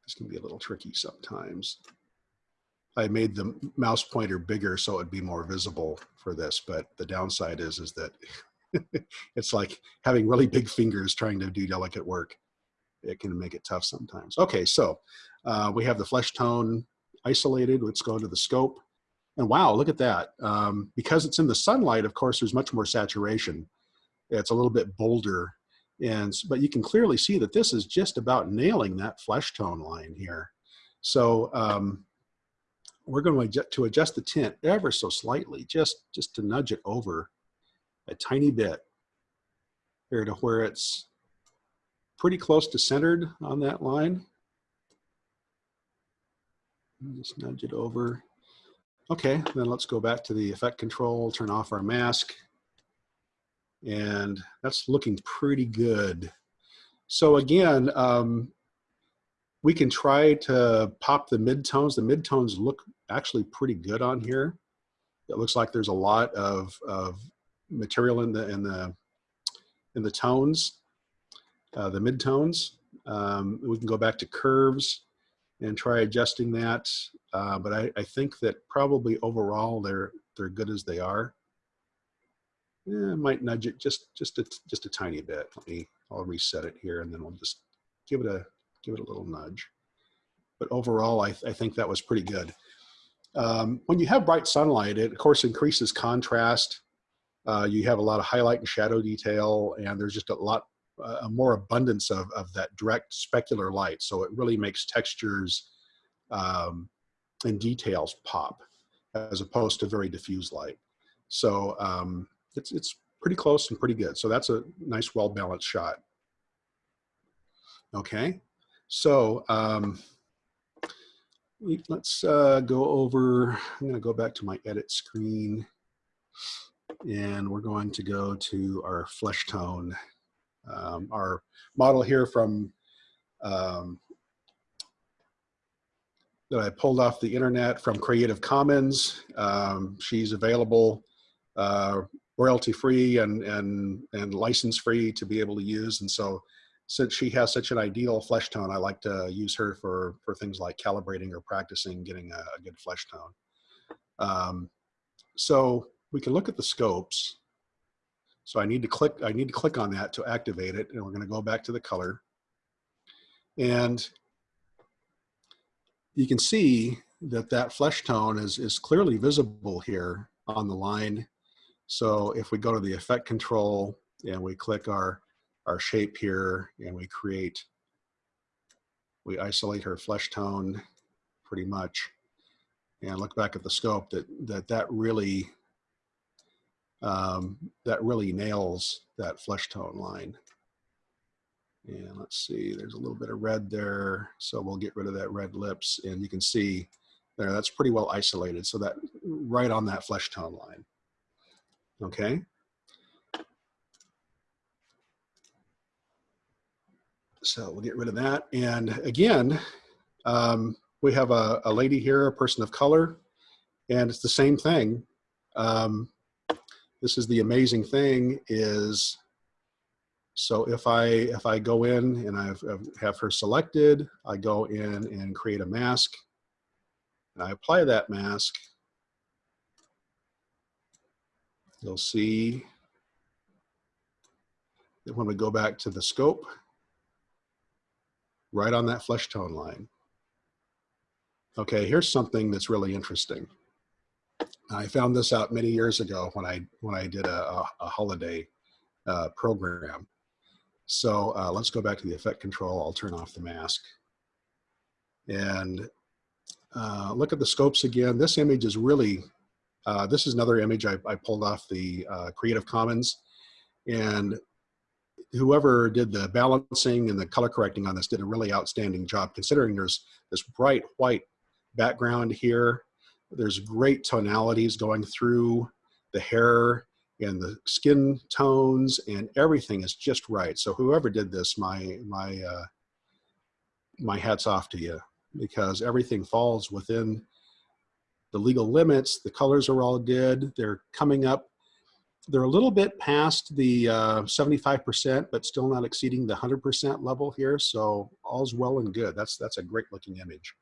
This can be a little tricky sometimes. I made the mouse pointer bigger so it'd be more visible for this, but the downside is, is that it's like having really big fingers trying to do delicate work. it can make it tough sometimes. Okay, so uh, we have the flesh tone isolated. Let's go to the scope. And wow, look at that. Um, because it's in the sunlight, of course, there's much more saturation. It's a little bit bolder. And, but you can clearly see that this is just about nailing that flesh tone line here. So um, we're going to adjust, to adjust the tint ever so slightly, just, just to nudge it over a tiny bit here to where it's pretty close to centered on that line. Just nudge it over. Okay, then let's go back to the effect control, turn off our mask. And that's looking pretty good. So again, um, we can try to pop the midtones. The midtones look actually pretty good on here. It looks like there's a lot of, of material in the, in the, in the tones, uh, the midtones. Um, we can go back to curves and try adjusting that. Uh, but I, I think that probably overall they're they're good as they are. Yeah, I might nudge it just just a just a tiny bit. Let me I'll reset it here and then we'll just give it a give it a little nudge. But overall, I, I think that was pretty good. Um, when you have bright sunlight, it of course increases contrast. Uh, you have a lot of highlight and shadow detail, and there's just a lot a more abundance of, of that direct specular light. So it really makes textures um, and details pop as opposed to very diffuse light. So um, it's, it's pretty close and pretty good. So that's a nice, well-balanced shot. Okay, so um, let's uh, go over, I'm gonna go back to my edit screen and we're going to go to our flesh tone um, our model here from um, that I pulled off the internet from Creative Commons. Um, she's available uh, royalty free and, and, and license free to be able to use. And so since she has such an ideal flesh tone, I like to use her for, for things like calibrating or practicing getting a, a good flesh tone. Um, so we can look at the scopes so I need to click, I need to click on that to activate it. And we're gonna go back to the color. And you can see that that flesh tone is, is clearly visible here on the line. So if we go to the effect control and we click our, our shape here and we create, we isolate her flesh tone pretty much and look back at the scope that that, that really um, that really nails that flesh tone line. And let's see, there's a little bit of red there. So we'll get rid of that red lips and you can see there, that's pretty well isolated. So that right on that flesh tone line. Okay. So we'll get rid of that. And again, um, we have a, a, lady here, a person of color, and it's the same thing. Um, this is the amazing thing is, so if I, if I go in and I um, have her selected, I go in and create a mask and I apply that mask, you'll see that when we go back to the scope, right on that flesh tone line. Okay, here's something that's really interesting. I found this out many years ago when I when I did a, a, holiday uh, program. So uh, let's go back to the effect control. I'll turn off the mask. And uh, look at the scopes again. This image is really, uh, this is another image I, I pulled off the uh, Creative Commons. And whoever did the balancing and the color correcting on this did a really outstanding job considering there's this bright white background here there's great tonalities going through the hair and the skin tones and everything is just right. So whoever did this, my, my, uh, my hat's off to you because everything falls within the legal limits. The colors are all good. They're coming up. They're a little bit past the 75%, uh, but still not exceeding the 100% level here. So all's well and good. That's, that's a great looking image.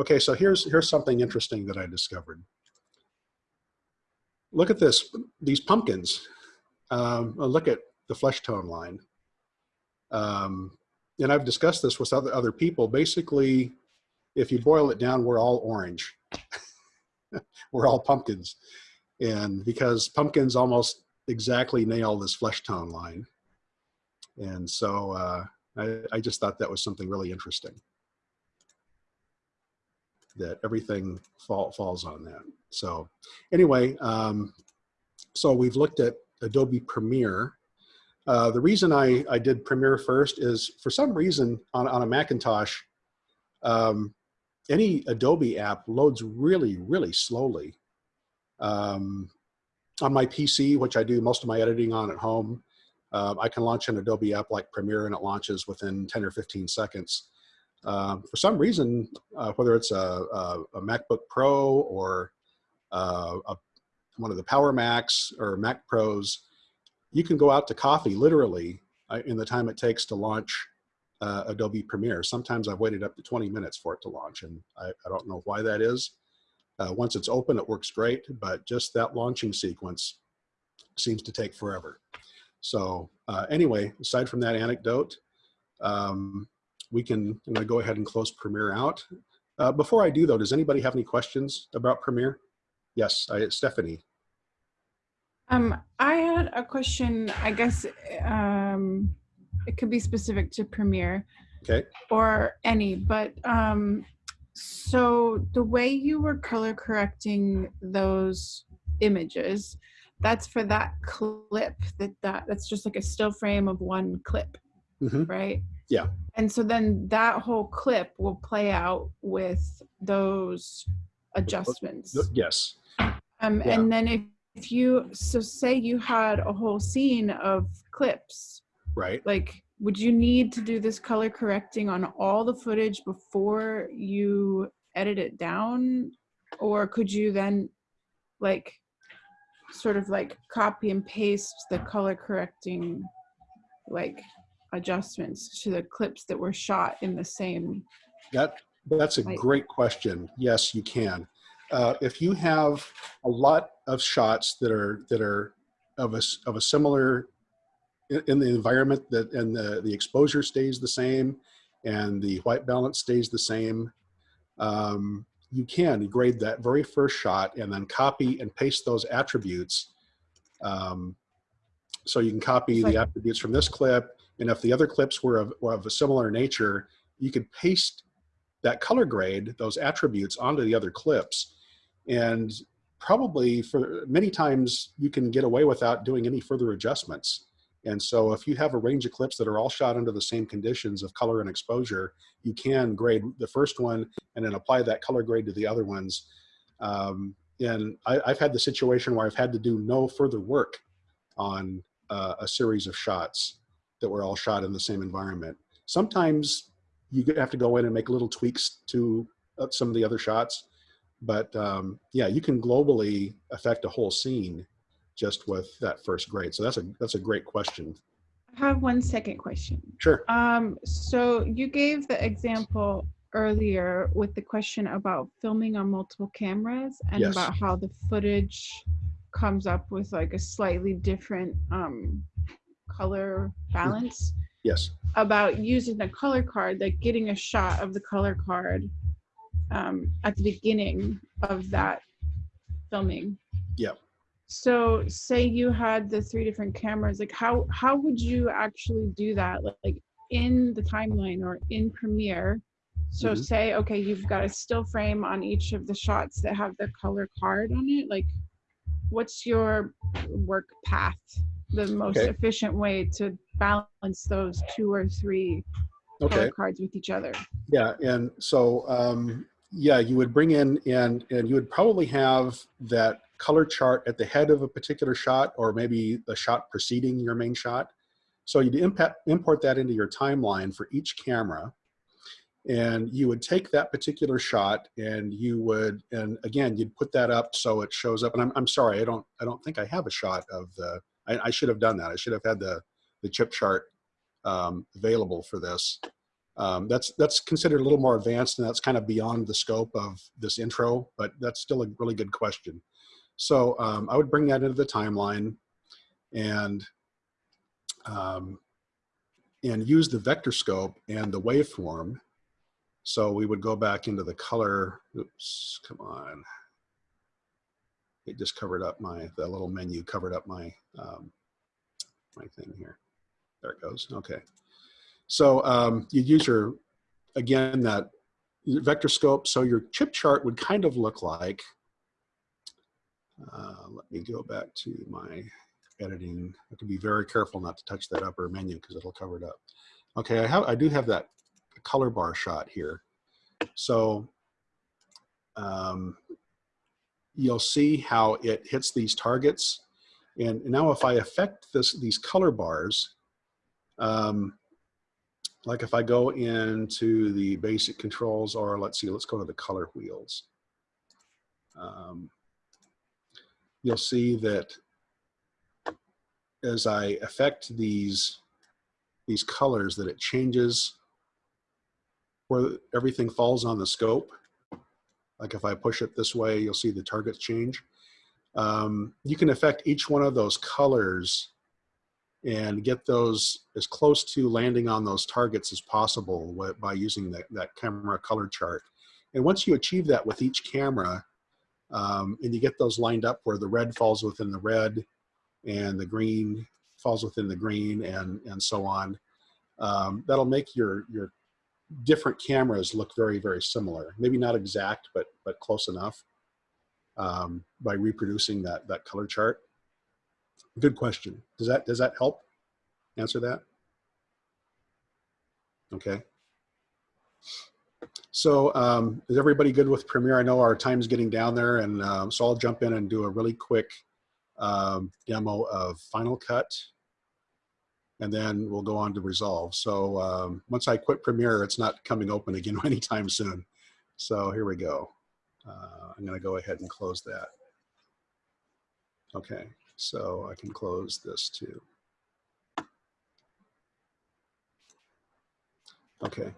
Okay, so here's, here's something interesting that I discovered. Look at this, these pumpkins. Um, look at the flesh tone line. Um, and I've discussed this with other, other people, basically, if you boil it down, we're all orange. we're all pumpkins. And because pumpkins almost exactly nail this flesh tone line. And so uh, I, I just thought that was something really interesting. That everything fall, falls on that. So anyway, um, so we've looked at Adobe Premiere. Uh, the reason I, I did Premiere first is for some reason on, on a Macintosh, um, any Adobe app loads really, really slowly. Um, on my PC, which I do most of my editing on at home, uh, I can launch an Adobe app like Premiere and it launches within 10 or 15 seconds. Uh, for some reason, uh, whether it's a, a, a, MacBook Pro or uh, a, one of the Power Macs or Mac Pros, you can go out to coffee literally uh, in the time it takes to launch uh, Adobe Premiere. Sometimes I've waited up to 20 minutes for it to launch and I, I don't know why that is. Uh, once it's open, it works great, but just that launching sequence seems to take forever. So anyway, aside from that anecdote, um, we can I'm gonna go ahead and close Premiere out. Uh, before I do though, does anybody have any questions about Premiere? Yes, I, Stephanie. Um, I had a question, I guess um, it could be specific to Premiere Okay. or any, but um, so the way you were color correcting those images, that's for that clip that, that that's just like a still frame of one clip, Mhm. right? Yeah. And so then that whole clip will play out with those adjustments. Yes. Um, Yeah. and then if, if you, so say you had a whole scene of clips, Right. like, would you need to do this color correcting on all the footage before you edit it down? Or could you then, like, sort of like copy and paste the color correcting, like, adjustments to the clips that were shot in the same? That that's a Right. great question. Yes, you can. Uh, if you have a lot of shots that are that are of a of a similar in, in the environment that and the the exposure stays the same and the white balance stays the same, um, you can grade that very first shot and then copy and paste those attributes. Um, so you can copy Like- the attributes from this clip, and if the other clips were of, were of a similar nature, you could paste that color grade, those attributes onto the other clips. And probably for many times you can get away without doing any further adjustments. And so if you have a range of clips that are all shot under the same conditions of color and exposure, you can grade the first one and then apply that color grade to the other ones. Um, and I, I've had the situation where I've had to do no further work on uh, a series of shots that were all shot in the same environment. Sometimes you have to go in and make little tweaks to uh, some of the other shots. But um, yeah, you can globally affect a whole scene just with that first grade. So that's a that's a great question. I have one second question. Sure. Um, so you gave the example earlier with the question about filming on multiple cameras and Yes. about how the footage comes up with like a slightly different um, color balance. Yes. About using the color card, like getting a shot of the color card um, at the beginning of that filming. Yep. So say you had the three different cameras, like how how would you actually do that? Like, in the timeline or in Premiere. So Mhm. say, okay, you've got a still frame on each of the shots that have the color card on it. Like what's your work path? The most Okay. efficient way to balance those two or three Okay. color cards with each other. Yeah, and so um, yeah, you would bring in and and you would probably have that color chart at the head of a particular shot, or maybe the shot preceding your main shot. So you'd impact, import that into your timeline for each camera, and you would take that particular shot and you would and again you'd put that up so it shows up. And I'm I'm sorry, I don't I don't think I have a shot of the. I, I should have done that. I should have had the the chip chart um, available for this. Um, that's that's considered a little more advanced, and that's kind of beyond the scope of this intro. But that's still a really good question. So um, I would bring that into the timeline, and um, and use the vector scope and the waveform. So we would go back into the color, oops, come on. It just covered up my, the little menu covered up my, um, my thing here. There it goes, okay. So um, you use your, again, that vector scope. So your chip chart would kind of look like, uh, let me go back to my editing. I to be very careful not to touch that upper menu because it'll cover it up. Okay, I, have, I do have that color bar shot here. So um, you'll see how it hits these targets. And now if I affect this, these color bars, um, like if I go into the basic controls or let's see, let's go to the color wheels. Um, you'll see that as I affect these, these colors that it changes where everything falls on the scope. Like if I push it this way, you'll see the targets change. Um, you can affect each one of those colors and get those as close to landing on those targets as possible by using that, that camera color chart. And once you achieve that with each camera, um, and you get those lined up where the red falls within the red and the green falls within the green and, and so on, um, that'll make your, your different cameras look very, very similar. Maybe not exact, but, but close enough um, by reproducing that, that color chart. Good question. Does that, does that help answer that? Okay. So um, is everybody good with Premiere? I know our time's getting down there and um, so I'll jump in and do a really quick um, demo of Final Cut and then we'll go on to Resolve. So um, once I quit Premiere, it's not coming open again anytime soon. So here we go. Uh, I'm gonna go ahead and close that. Okay, so I can close this too. Okay,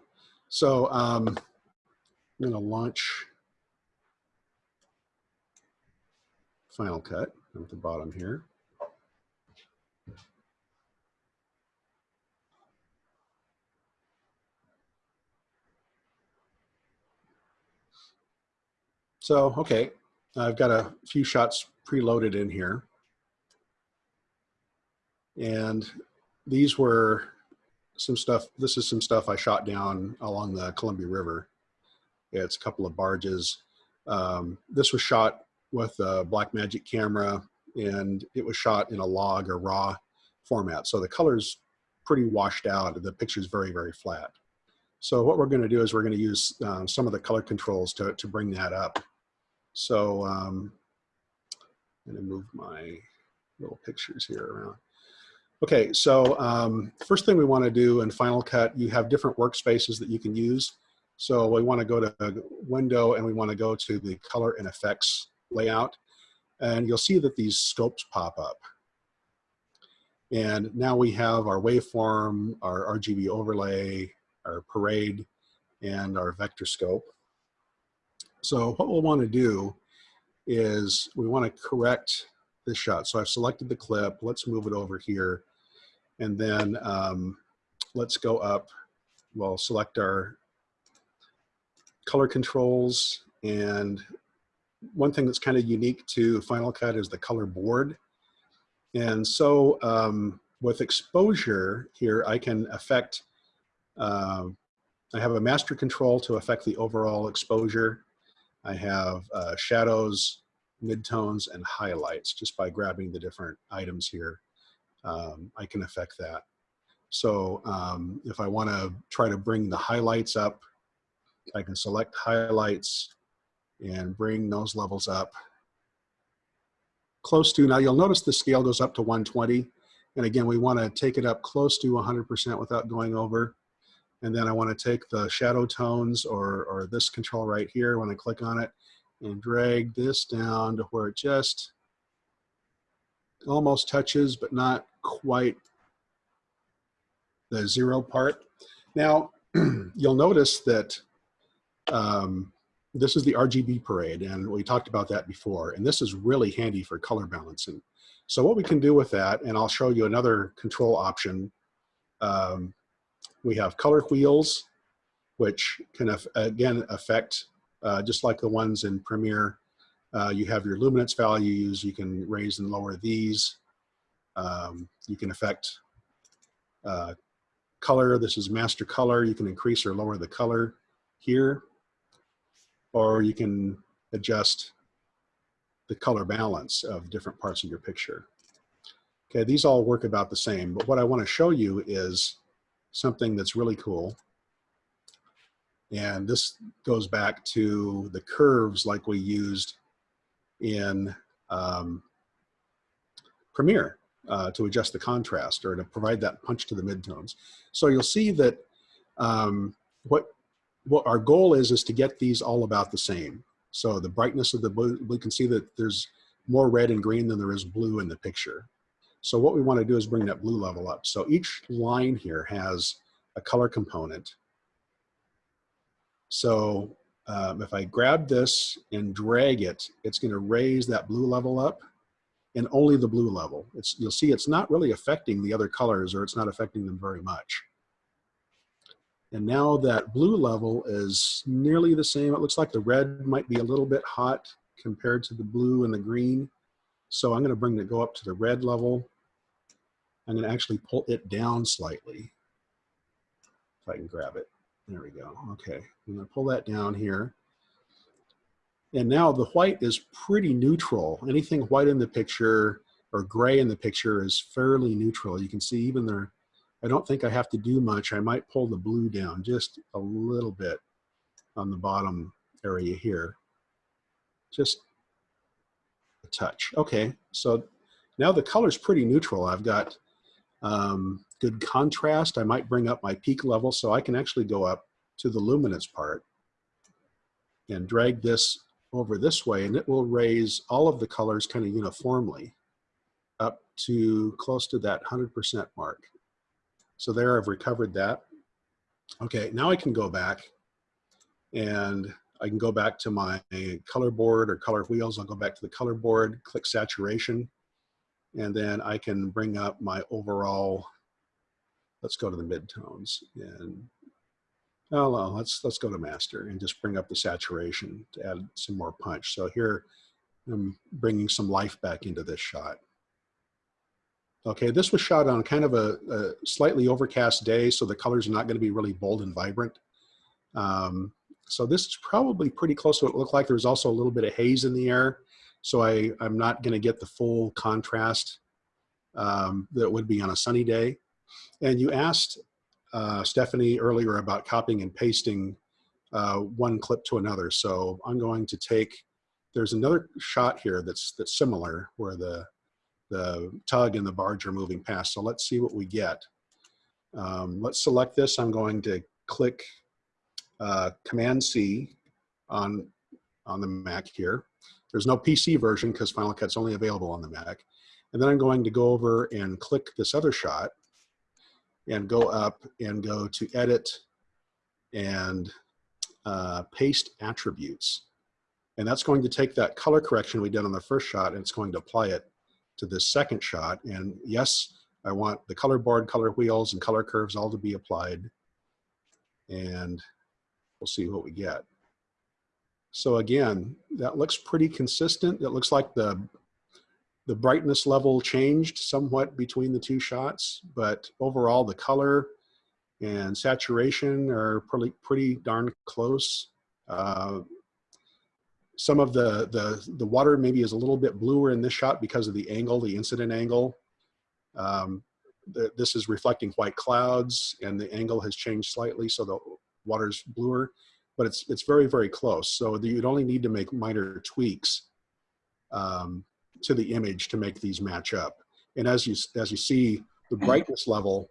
so um, I'm gonna launch Final Cut at the bottom here. So, okay, I've got a few shots preloaded in here. And these were some stuff, this is some stuff I shot down along the Columbia River. It's a couple of barges. Um, this was shot with a Blackmagic camera and it was shot in a log or raw format. So the color's pretty washed out. The picture's very, very flat. So what we're gonna do is we're gonna use um, some of the color controls to, to bring that up. So um, I'm gonna move my little pictures here around. Okay, so um, first thing we wanna do in Final Cut, you have different workspaces that you can use. So we wanna go to window and we wanna go to the color and effects layout. And you'll see that these scopes pop up. And now we have our waveform, our RGB overlay, our parade, and our vector scope. So what we'll want to do is we want to correct this shot. So I've selected the clip. Let's move it over here. And then um, let's go up. We'll select our color controls. And one thing that's kind of unique to Final Cut is the color board. And so um, with exposure here, I can affect, uh, I have a master control to affect the overall exposure. I have uh, shadows, midtones, and highlights just by grabbing the different items here. Um, I can affect that. So um, if I want to try to bring the highlights up, I can select highlights and bring those levels up close to, now you'll notice the scale goes up to 120. And again, we want to take it up close to 100% without going over. And then I want to take the shadow tones or, or this control right here when I click on it and drag this down to where it just almost touches, but not quite the zero part. Now, you'll notice that um, this is the RGB parade, and we talked about that before, and this is really handy for color balancing. So what we can do with that, and I'll show you another control option um, we have color wheels, which can, again, affect, uh, just like the ones in Premiere, uh, you have your luminance values, you can raise and lower these. Um, you can affect uh, color. This is master color. You can increase or lower the color here, or you can adjust the color balance of different parts of your picture. Okay, these all work about the same, but what I want to show you is something that's really cool. And this goes back to the curves like we used in um, Premiere uh, to adjust the contrast or to provide that punch to the midtones. So you'll see that um, what, what our goal is, is to get these all about the same. So the brightness of the blue, we can see that there's more red and green than there is blue in the picture. So what we want to do is bring that blue level up. So each line here has a color component. So um, if I grab this and drag it, it's going to raise that blue level up and only the blue level. It's, you'll see it's not really affecting the other colors or it's not affecting them very much. And now that blue level is nearly the same. It looks like the red might be a little bit hot compared to the blue and the green. So I'm going to bring it go up to the red level. I'm going to actually pull it down slightly. If I can grab it. There we go. Okay. I'm going to pull that down here. And now the white is pretty neutral. Anything white in the picture or gray in the picture is fairly neutral. You can see even there, I don't think I have to do much. I might pull the blue down just a little bit on the bottom area here. Just a touch. Okay, so now the color's pretty neutral. I've got um, good contrast. I might bring up my peak level so I can actually go up to the luminance part and drag this over this way and it will raise all of the colors kind of uniformly up to close to that 100% mark. So there I've recovered that. Okay, now I can go back and I can go back to my color board or color wheels. I'll go back to the color board, click saturation, and then I can bring up my overall, let's go to the midtones and Oh, well, let's let's go to master and just bring up the saturation to add some more punch. So here I'm bringing some life back into this shot. Okay, this was shot on kind of a, a slightly overcast day, so the colors are not going to be really bold and vibrant. Um, so this is probably pretty close to what it looked like. There's also a little bit of haze in the air, so I, I'm not going to get the full contrast um, that would be on a sunny day. And you asked uh, Stephanie earlier about copying and pasting uh, one clip to another. So I'm going to take, there's another shot here that's, that's similar where the, the tug and the barge are moving past. So let's see what we get. Um, let's select this. I'm going to click uh, Command C on, on the Mac here. There's no PC version because Final Cut's only available on the Mac. And then I'm going to go over and click this other shot and go up and go to edit and uh, paste attributes. And that's going to take that color correction we did on the first shot and it's going to apply it to this second shot. And yes, I want the color board, color wheels, and color curves all to be applied. And we'll see what we get. So again, that looks pretty consistent. It looks like the the brightness level changed somewhat between the two shots, but overall the color and saturation are pretty, pretty darn close. Uh, some of the, the, the water maybe is a little bit bluer in this shot because of the angle, the incident angle. Um, the, this is reflecting white clouds and the angle has changed slightly so the water's bluer, but it's, it's very, very close. So you'd only need to make minor tweaks um, to the image to make these match up. And as you, as you see, the brightness level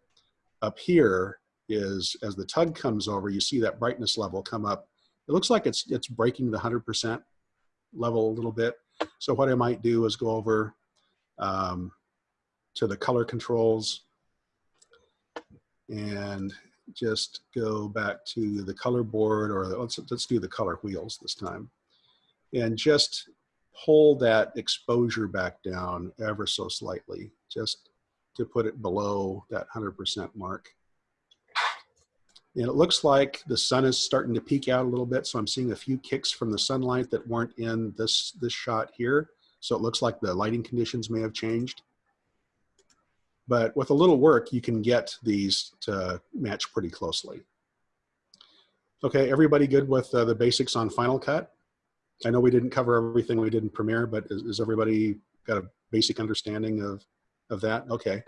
up here is, as the tug comes over, you see that brightness level come up. It looks like it's, it's breaking the 100% level a little bit. So what I might do is go over um, to the color controls and just go back to the color board or let's, let's do the color wheels this time. And just pull that exposure back down ever so slightly, just to put it below that 100% mark. And it looks like the sun is starting to peek out a little bit. So I'm seeing a few kicks from the sunlight that weren't in this, this shot here. So it looks like the lighting conditions may have changed. But with a little work, you can get these to match pretty closely. Okay, everybody good with uh, the basics on Final Cut? I know we didn't cover everything we did in Premiere, but is, is everybody got a basic understanding of, of that? Okay.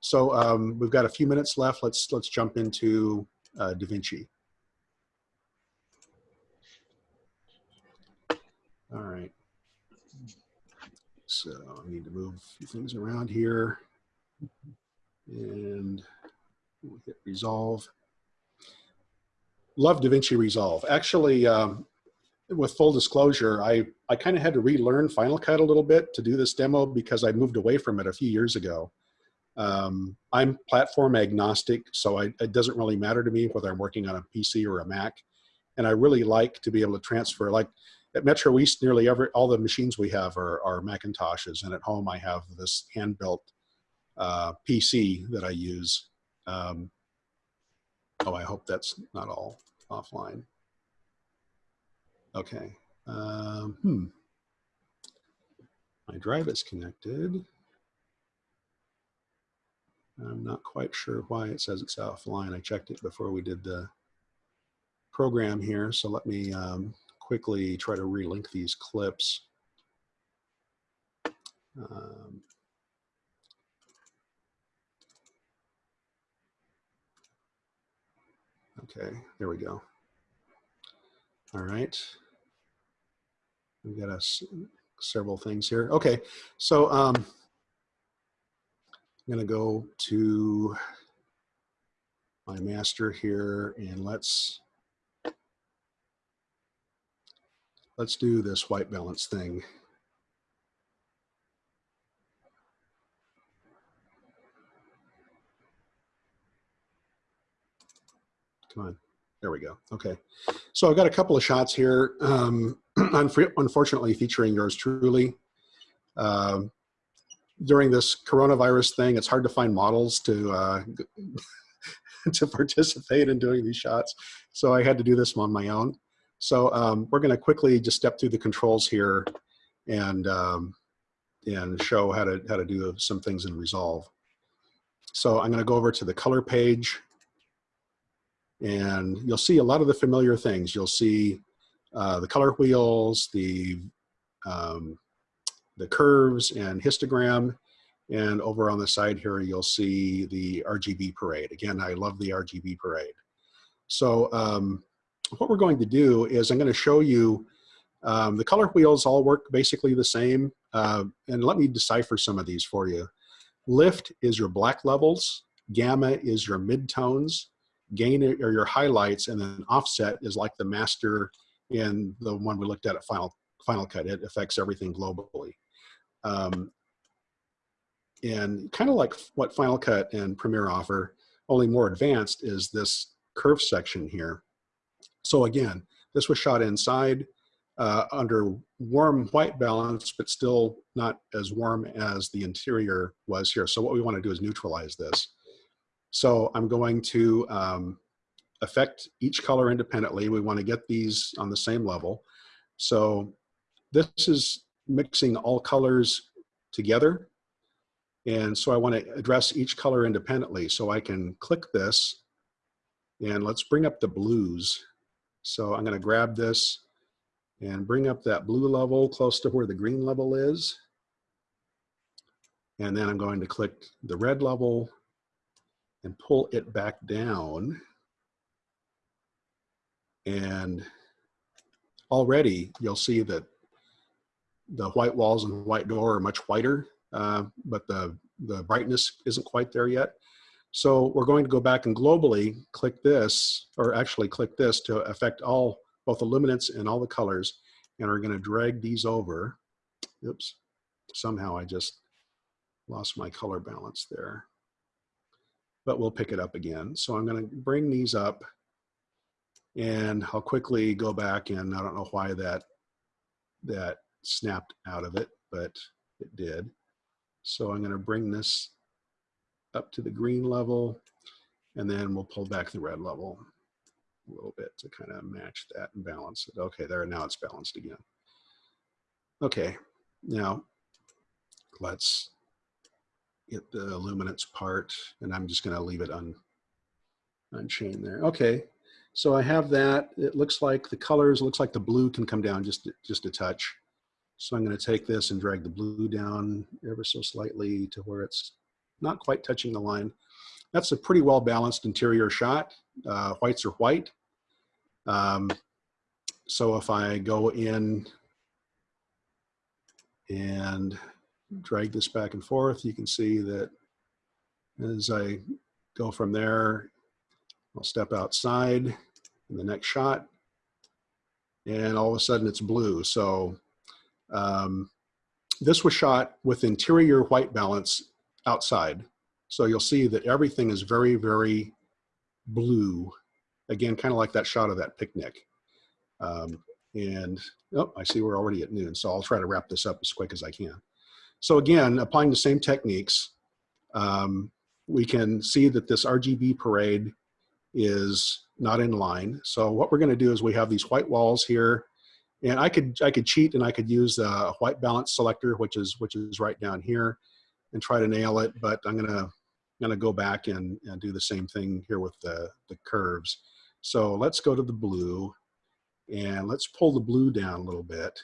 So um, we've got a few minutes left. Let's, let's jump into uh, DaVinci. All right. So I need to move a few things around here and we'll hit resolve. Love DaVinci Resolve. Actually, um, with full disclosure, I, I kind of had to relearn Final Cut a little bit to do this demo because I moved away from it a few years ago. Um, I'm platform agnostic, so I, it doesn't really matter to me whether I'm working on a PC or a Mac. And I really like to be able to transfer, like at Metro East, nearly every, all the machines we have are, are Macintoshes. And at home, I have this hand-built uh, PC that I use. Um, oh, I hope that's not all offline. Okay. Um, hmm. My drive is connected. I'm not quite sure why it says it's offline. I checked it before we did the program here. So let me um, quickly try to relink these clips. Um, okay, there we go. All right. We've got us several things here. Okay, so um, I'm gonna go to my master here and let's let's do this white balance thing. Come on, there we go. Okay, so I've got a couple of shots here. Um, unfortunately, featuring yours truly. Um, during this coronavirus thing, it's hard to find models to uh, to participate in doing these shots. So I had to do this on my own. So um, we're going to quickly just step through the controls here and um, and show how to how to do some things in Resolve. So I'm going to go over to the color page and you'll see a lot of the familiar things. You'll see uh, the color wheels, the um, the curves and histogram. And over on the side here, you'll see the RGB parade. Again, I love the RGB parade. So um, what we're going to do is I'm going to show you um, the color wheels all work basically the same. Uh, and let me decipher some of these for you. Lift is your black levels. Gamma is your midtones. Gain or your highlights. And then offset is like the master in the one we looked at at Final, Final Cut. It affects everything globally. Um, and kind of like what Final Cut and Premiere offer, only more advanced is this curve section here. So again, this was shot inside uh, under warm white balance, but still not as warm as the interior was here. So what we want to do is neutralize this. So I'm going to um, affect each color independently. We want to get these on the same level. So this is mixing all colors together. And so I want to address each color independently. So I can click this and let's bring up the blues. So I'm going to grab this and bring up that blue level close to where the green level is. And then I'm going to click the red level and pull it back down. And already you'll see that the white walls and white door are much whiter, uh, but the, the brightness isn't quite there yet. So we're going to go back and globally click this, or actually click this to affect all, both the luminance and all the colors. And we're gonna drag these over. Oops, somehow I just lost my color balance there. But we'll pick it up again. So I'm gonna bring these up and I'll quickly go back and I don't know why that, that snapped out of it, but it did. So I'm gonna bring this up to the green level and then we'll pull back the red level. A little bit to kind of match that and balance it. Okay, there, now it's balanced again. Okay, now let's get the luminance part and I'm just gonna leave it un, unchained there. Okay, so I have that. It looks like the colors, looks like the blue can come down just, just a touch. So I'm gonna take this and drag the blue down ever so slightly to where it's not quite touching the line. That's a pretty well balanced interior shot. Uh, whites are white. Um, so if I go in and drag this back and forth, you can see that as I go from there, I'll step outside in the next shot and all of a sudden it's blue. So um, this was shot with interior white balance outside. So you'll see that everything is very, very blue. Again, kind of like that shot of that picnic. Um, and oh, I see we're already at noon, so I'll try to wrap this up as quick as I can. So again, applying the same techniques, um, we can see that this RGB parade is not in line. So what we're gonna do is we have these white walls here and I could I could cheat and I could use a white balance selector, which is which is right down here and try to nail it, but I'm gonna gonna go back and, and do the same thing here with the, the curves. So let's go to the blue and let's pull the blue down a little bit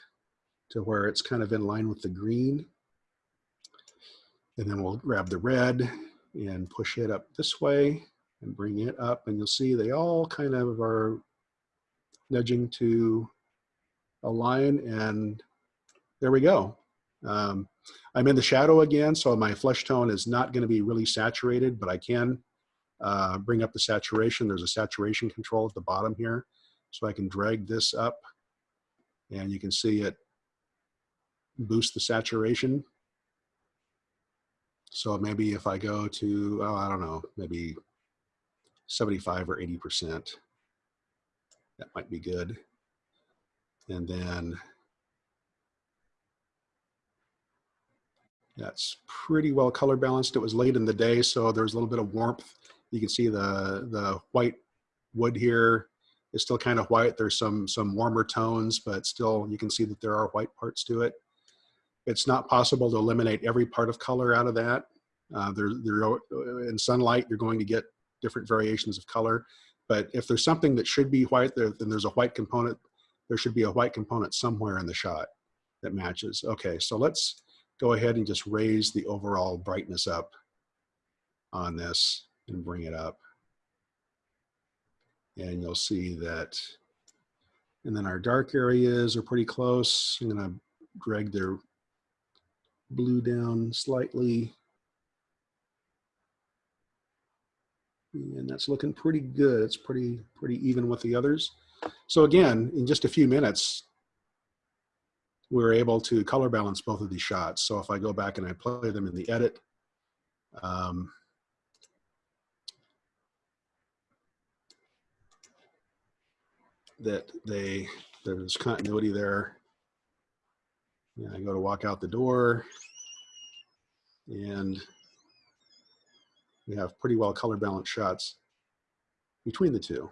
to where it's kind of in line with the green. And then we'll grab the red and push it up this way and bring it up and you'll see they all kind of are nudging to align and there we go. Um, I'm in the shadow again, so my flesh tone is not going to be really saturated, but I can uh, bring up the saturation. There's a saturation control at the bottom here, so I can drag this up and you can see it boost the saturation. So maybe if I go to, oh, I don't know, maybe 75 or 80%, that might be good. And then That's pretty well color balanced. It was late in the day, so there's a little bit of warmth. You can see the, the white wood here is still kind of white. There's some, some warmer tones, but still you can see that there are white parts to it. It's not possible to eliminate every part of color out of that. Uh, there, there, in sunlight, you're going to get different variations of color. But if there's something that should be white, there, then there's a white component. There should be a white component somewhere in the shot that matches. Okay, so let's go ahead and just raise the overall brightness up on this and bring it up. And you'll see that, and then our dark areas are pretty close. I'm gonna drag their blue down slightly. And that's looking pretty good. It's pretty, pretty even with the others. So again, in just a few minutes, we're able to color balance both of these shots. So if I go back and I play them in the edit, um, that they, there's continuity there. Yeah, I go to walk out the door and we have pretty well color balanced shots between the two.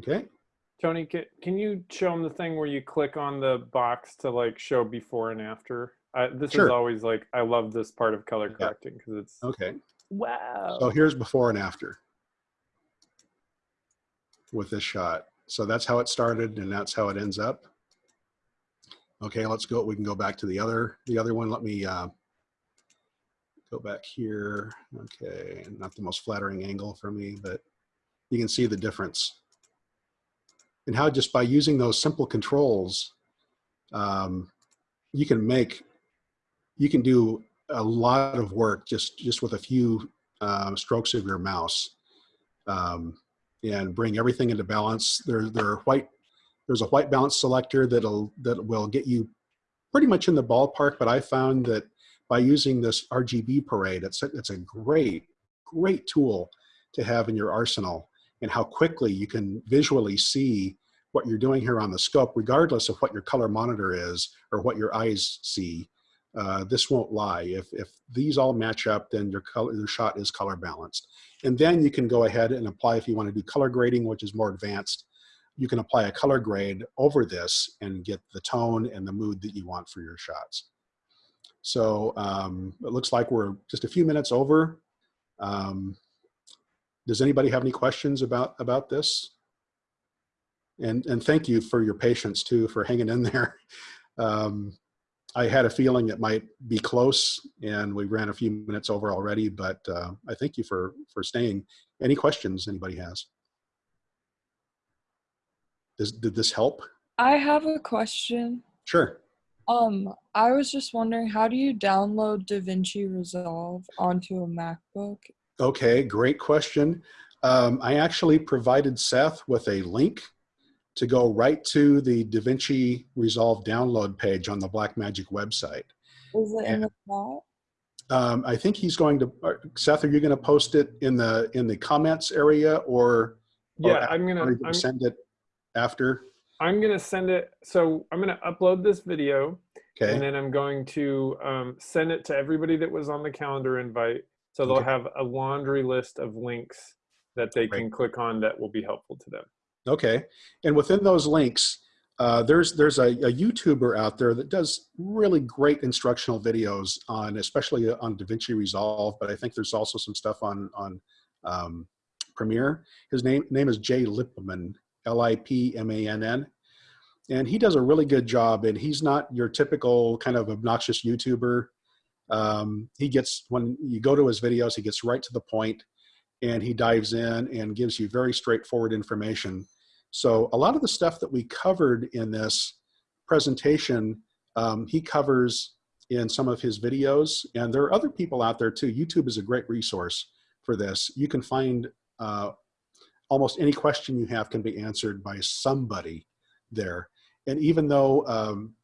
Okay. Tony, can, can you show them the thing where you click on the box to like show before and after? I, this Sure. is always like, I love this part of color correcting because it's, Okay. wow. So here's before and after with this shot. So that's how it started and that's how it ends up. Okay, let's go. We can go back to the other, the other one. Let me uh, go back here. Okay, not the most flattering angle for me, but you can see the difference. And how just by using those simple controls, um, you can make, you can do a lot of work just, just with a few um, strokes of your mouse um, and bring everything into balance. There, there are white, there's a white balance selector that'll, that will get you pretty much in the ballpark, but I found that by using this RGB parade, it's a, it's a great, great tool to have in your arsenal and how quickly you can visually see what you're doing here on the scope, regardless of what your color monitor is or what your eyes see. Uh, this won't lie. If, if these all match up, then your color, your shot is color balanced. And then you can go ahead and apply if you want to do color grading, which is more advanced. You can apply a color grade over this and get the tone and the mood that you want for your shots. So um, it looks like we're just a few minutes over. Um, does anybody have any questions about, about this? And, and thank you for your patience too, for hanging in there. Um, I had a feeling it might be close and we ran a few minutes over already, but uh, I thank you for, for staying. Any questions anybody has? Does, did this help? I have a question. Sure. Um, I was just wondering, how do you download DaVinci Resolve onto a MacBook? Okay, great question. Um, I actually provided Seth with a link to go right to the DaVinci Resolve download page on the Blackmagic website. Is it in the chat? Um, I think he's going to, uh, Seth, are you going to post it in the, in the comments area or? or Yeah, I'm gonna gonna I'm, send it after? I'm gonna send it. So I'm gonna upload this video, and then I'm going to um, send it to everybody that was on the calendar invite. So they'll Okay. have a laundry list of links that they Great. can click on that will be helpful to them. okay. And within those links, uh, there's there's a, a YouTuber out there that does really great instructional videos on, especially on DaVinci Resolve, but I think there's also some stuff on on um, Premiere. His name name is Jay Lipman, L-I-P-M-A-N-N, and he does a really good job. And he's not your typical kind of obnoxious YouTuber. Um, he gets when you go to his videos, he gets right to the point, and he dives in and gives you very straightforward information. So a lot of the stuff that we covered in this presentation, um, he covers in some of his videos, and there are other people out there too. YouTube is a great resource for this. You can find uh, almost any question you have can be answered by somebody there. And even though um,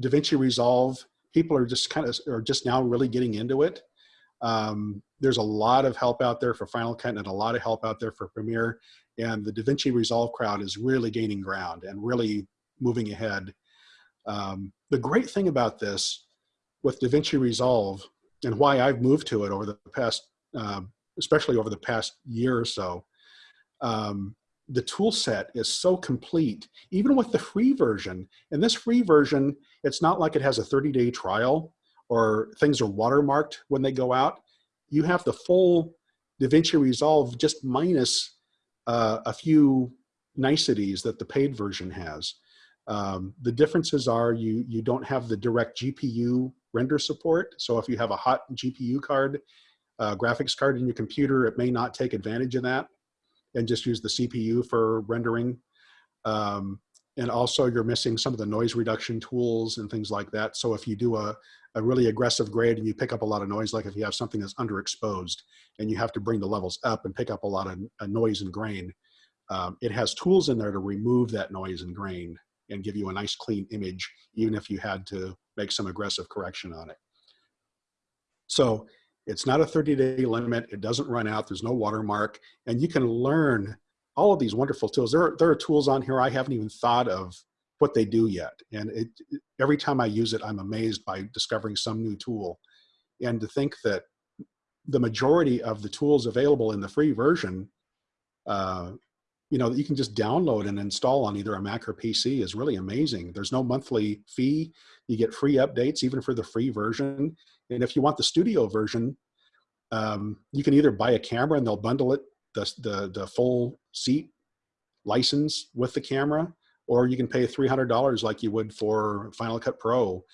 DaVinci Resolve, people are just kind of, are just now really getting into it. Um, there's a lot of help out there for Final Cut and a lot of help out there for Premiere. And the DaVinci Resolve crowd is really gaining ground and really moving ahead. Um, the great thing about this with DaVinci Resolve and why I've moved to it over the past, um, especially over the past year or so, um, the tool set is so complete, even with the free version. And this free version, it's not like it has a 30 day trial or things are watermarked when they go out. You have the full DaVinci Resolve just minus uh, a few niceties that the paid version has. Um, the differences are you, you don't have the direct GPU render support. So if you have a hot GPU card, uh, graphics card in your computer, it may not take advantage of that and just use the CPU for rendering. Um, and also you're missing some of the noise reduction tools and things like that. So if you do a, a really aggressive grade and you pick up a lot of noise, like if you have something that's underexposed and you have to bring the levels up and pick up a lot of noise and grain, um, it has tools in there to remove that noise and grain and give you a nice clean image, even if you had to make some aggressive correction on it. So it's not a 30 day limit. It doesn't run out. There's no watermark and you can learn all of these wonderful tools. There are, there are tools on here I haven't even thought of what they do yet. And it, every time I use it, I'm amazed by discovering some new tool. And to think that the majority of the tools available in the free version, uh, you know, that you can just download and install on either a Mac or PC is really amazing. There's no monthly fee. You get free updates even for the free version. And if you want the studio version, um, you can either buy a camera and they'll bundle it, the, the, the full seat license with the camera, or you can pay $300 like you would for Final Cut Pro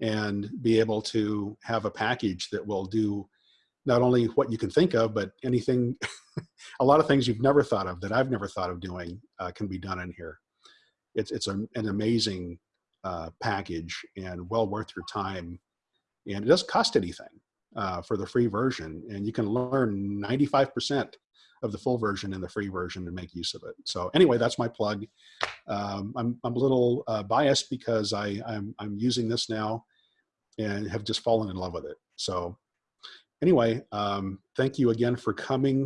and be able to have a package that will do not only what you can think of, but anything, a lot of things you've never thought of that I've never thought of doing uh, can be done in here. It's, it's a, an amazing uh, package and well worth your time. And it doesn't cost anything uh, for the free version. And you can learn 95% of the full version in the free version and make use of it. So anyway, that's my plug. Um, I'm, I'm a little uh, biased because I, I'm, I'm using this now and have just fallen in love with it. So anyway, um, thank you again for coming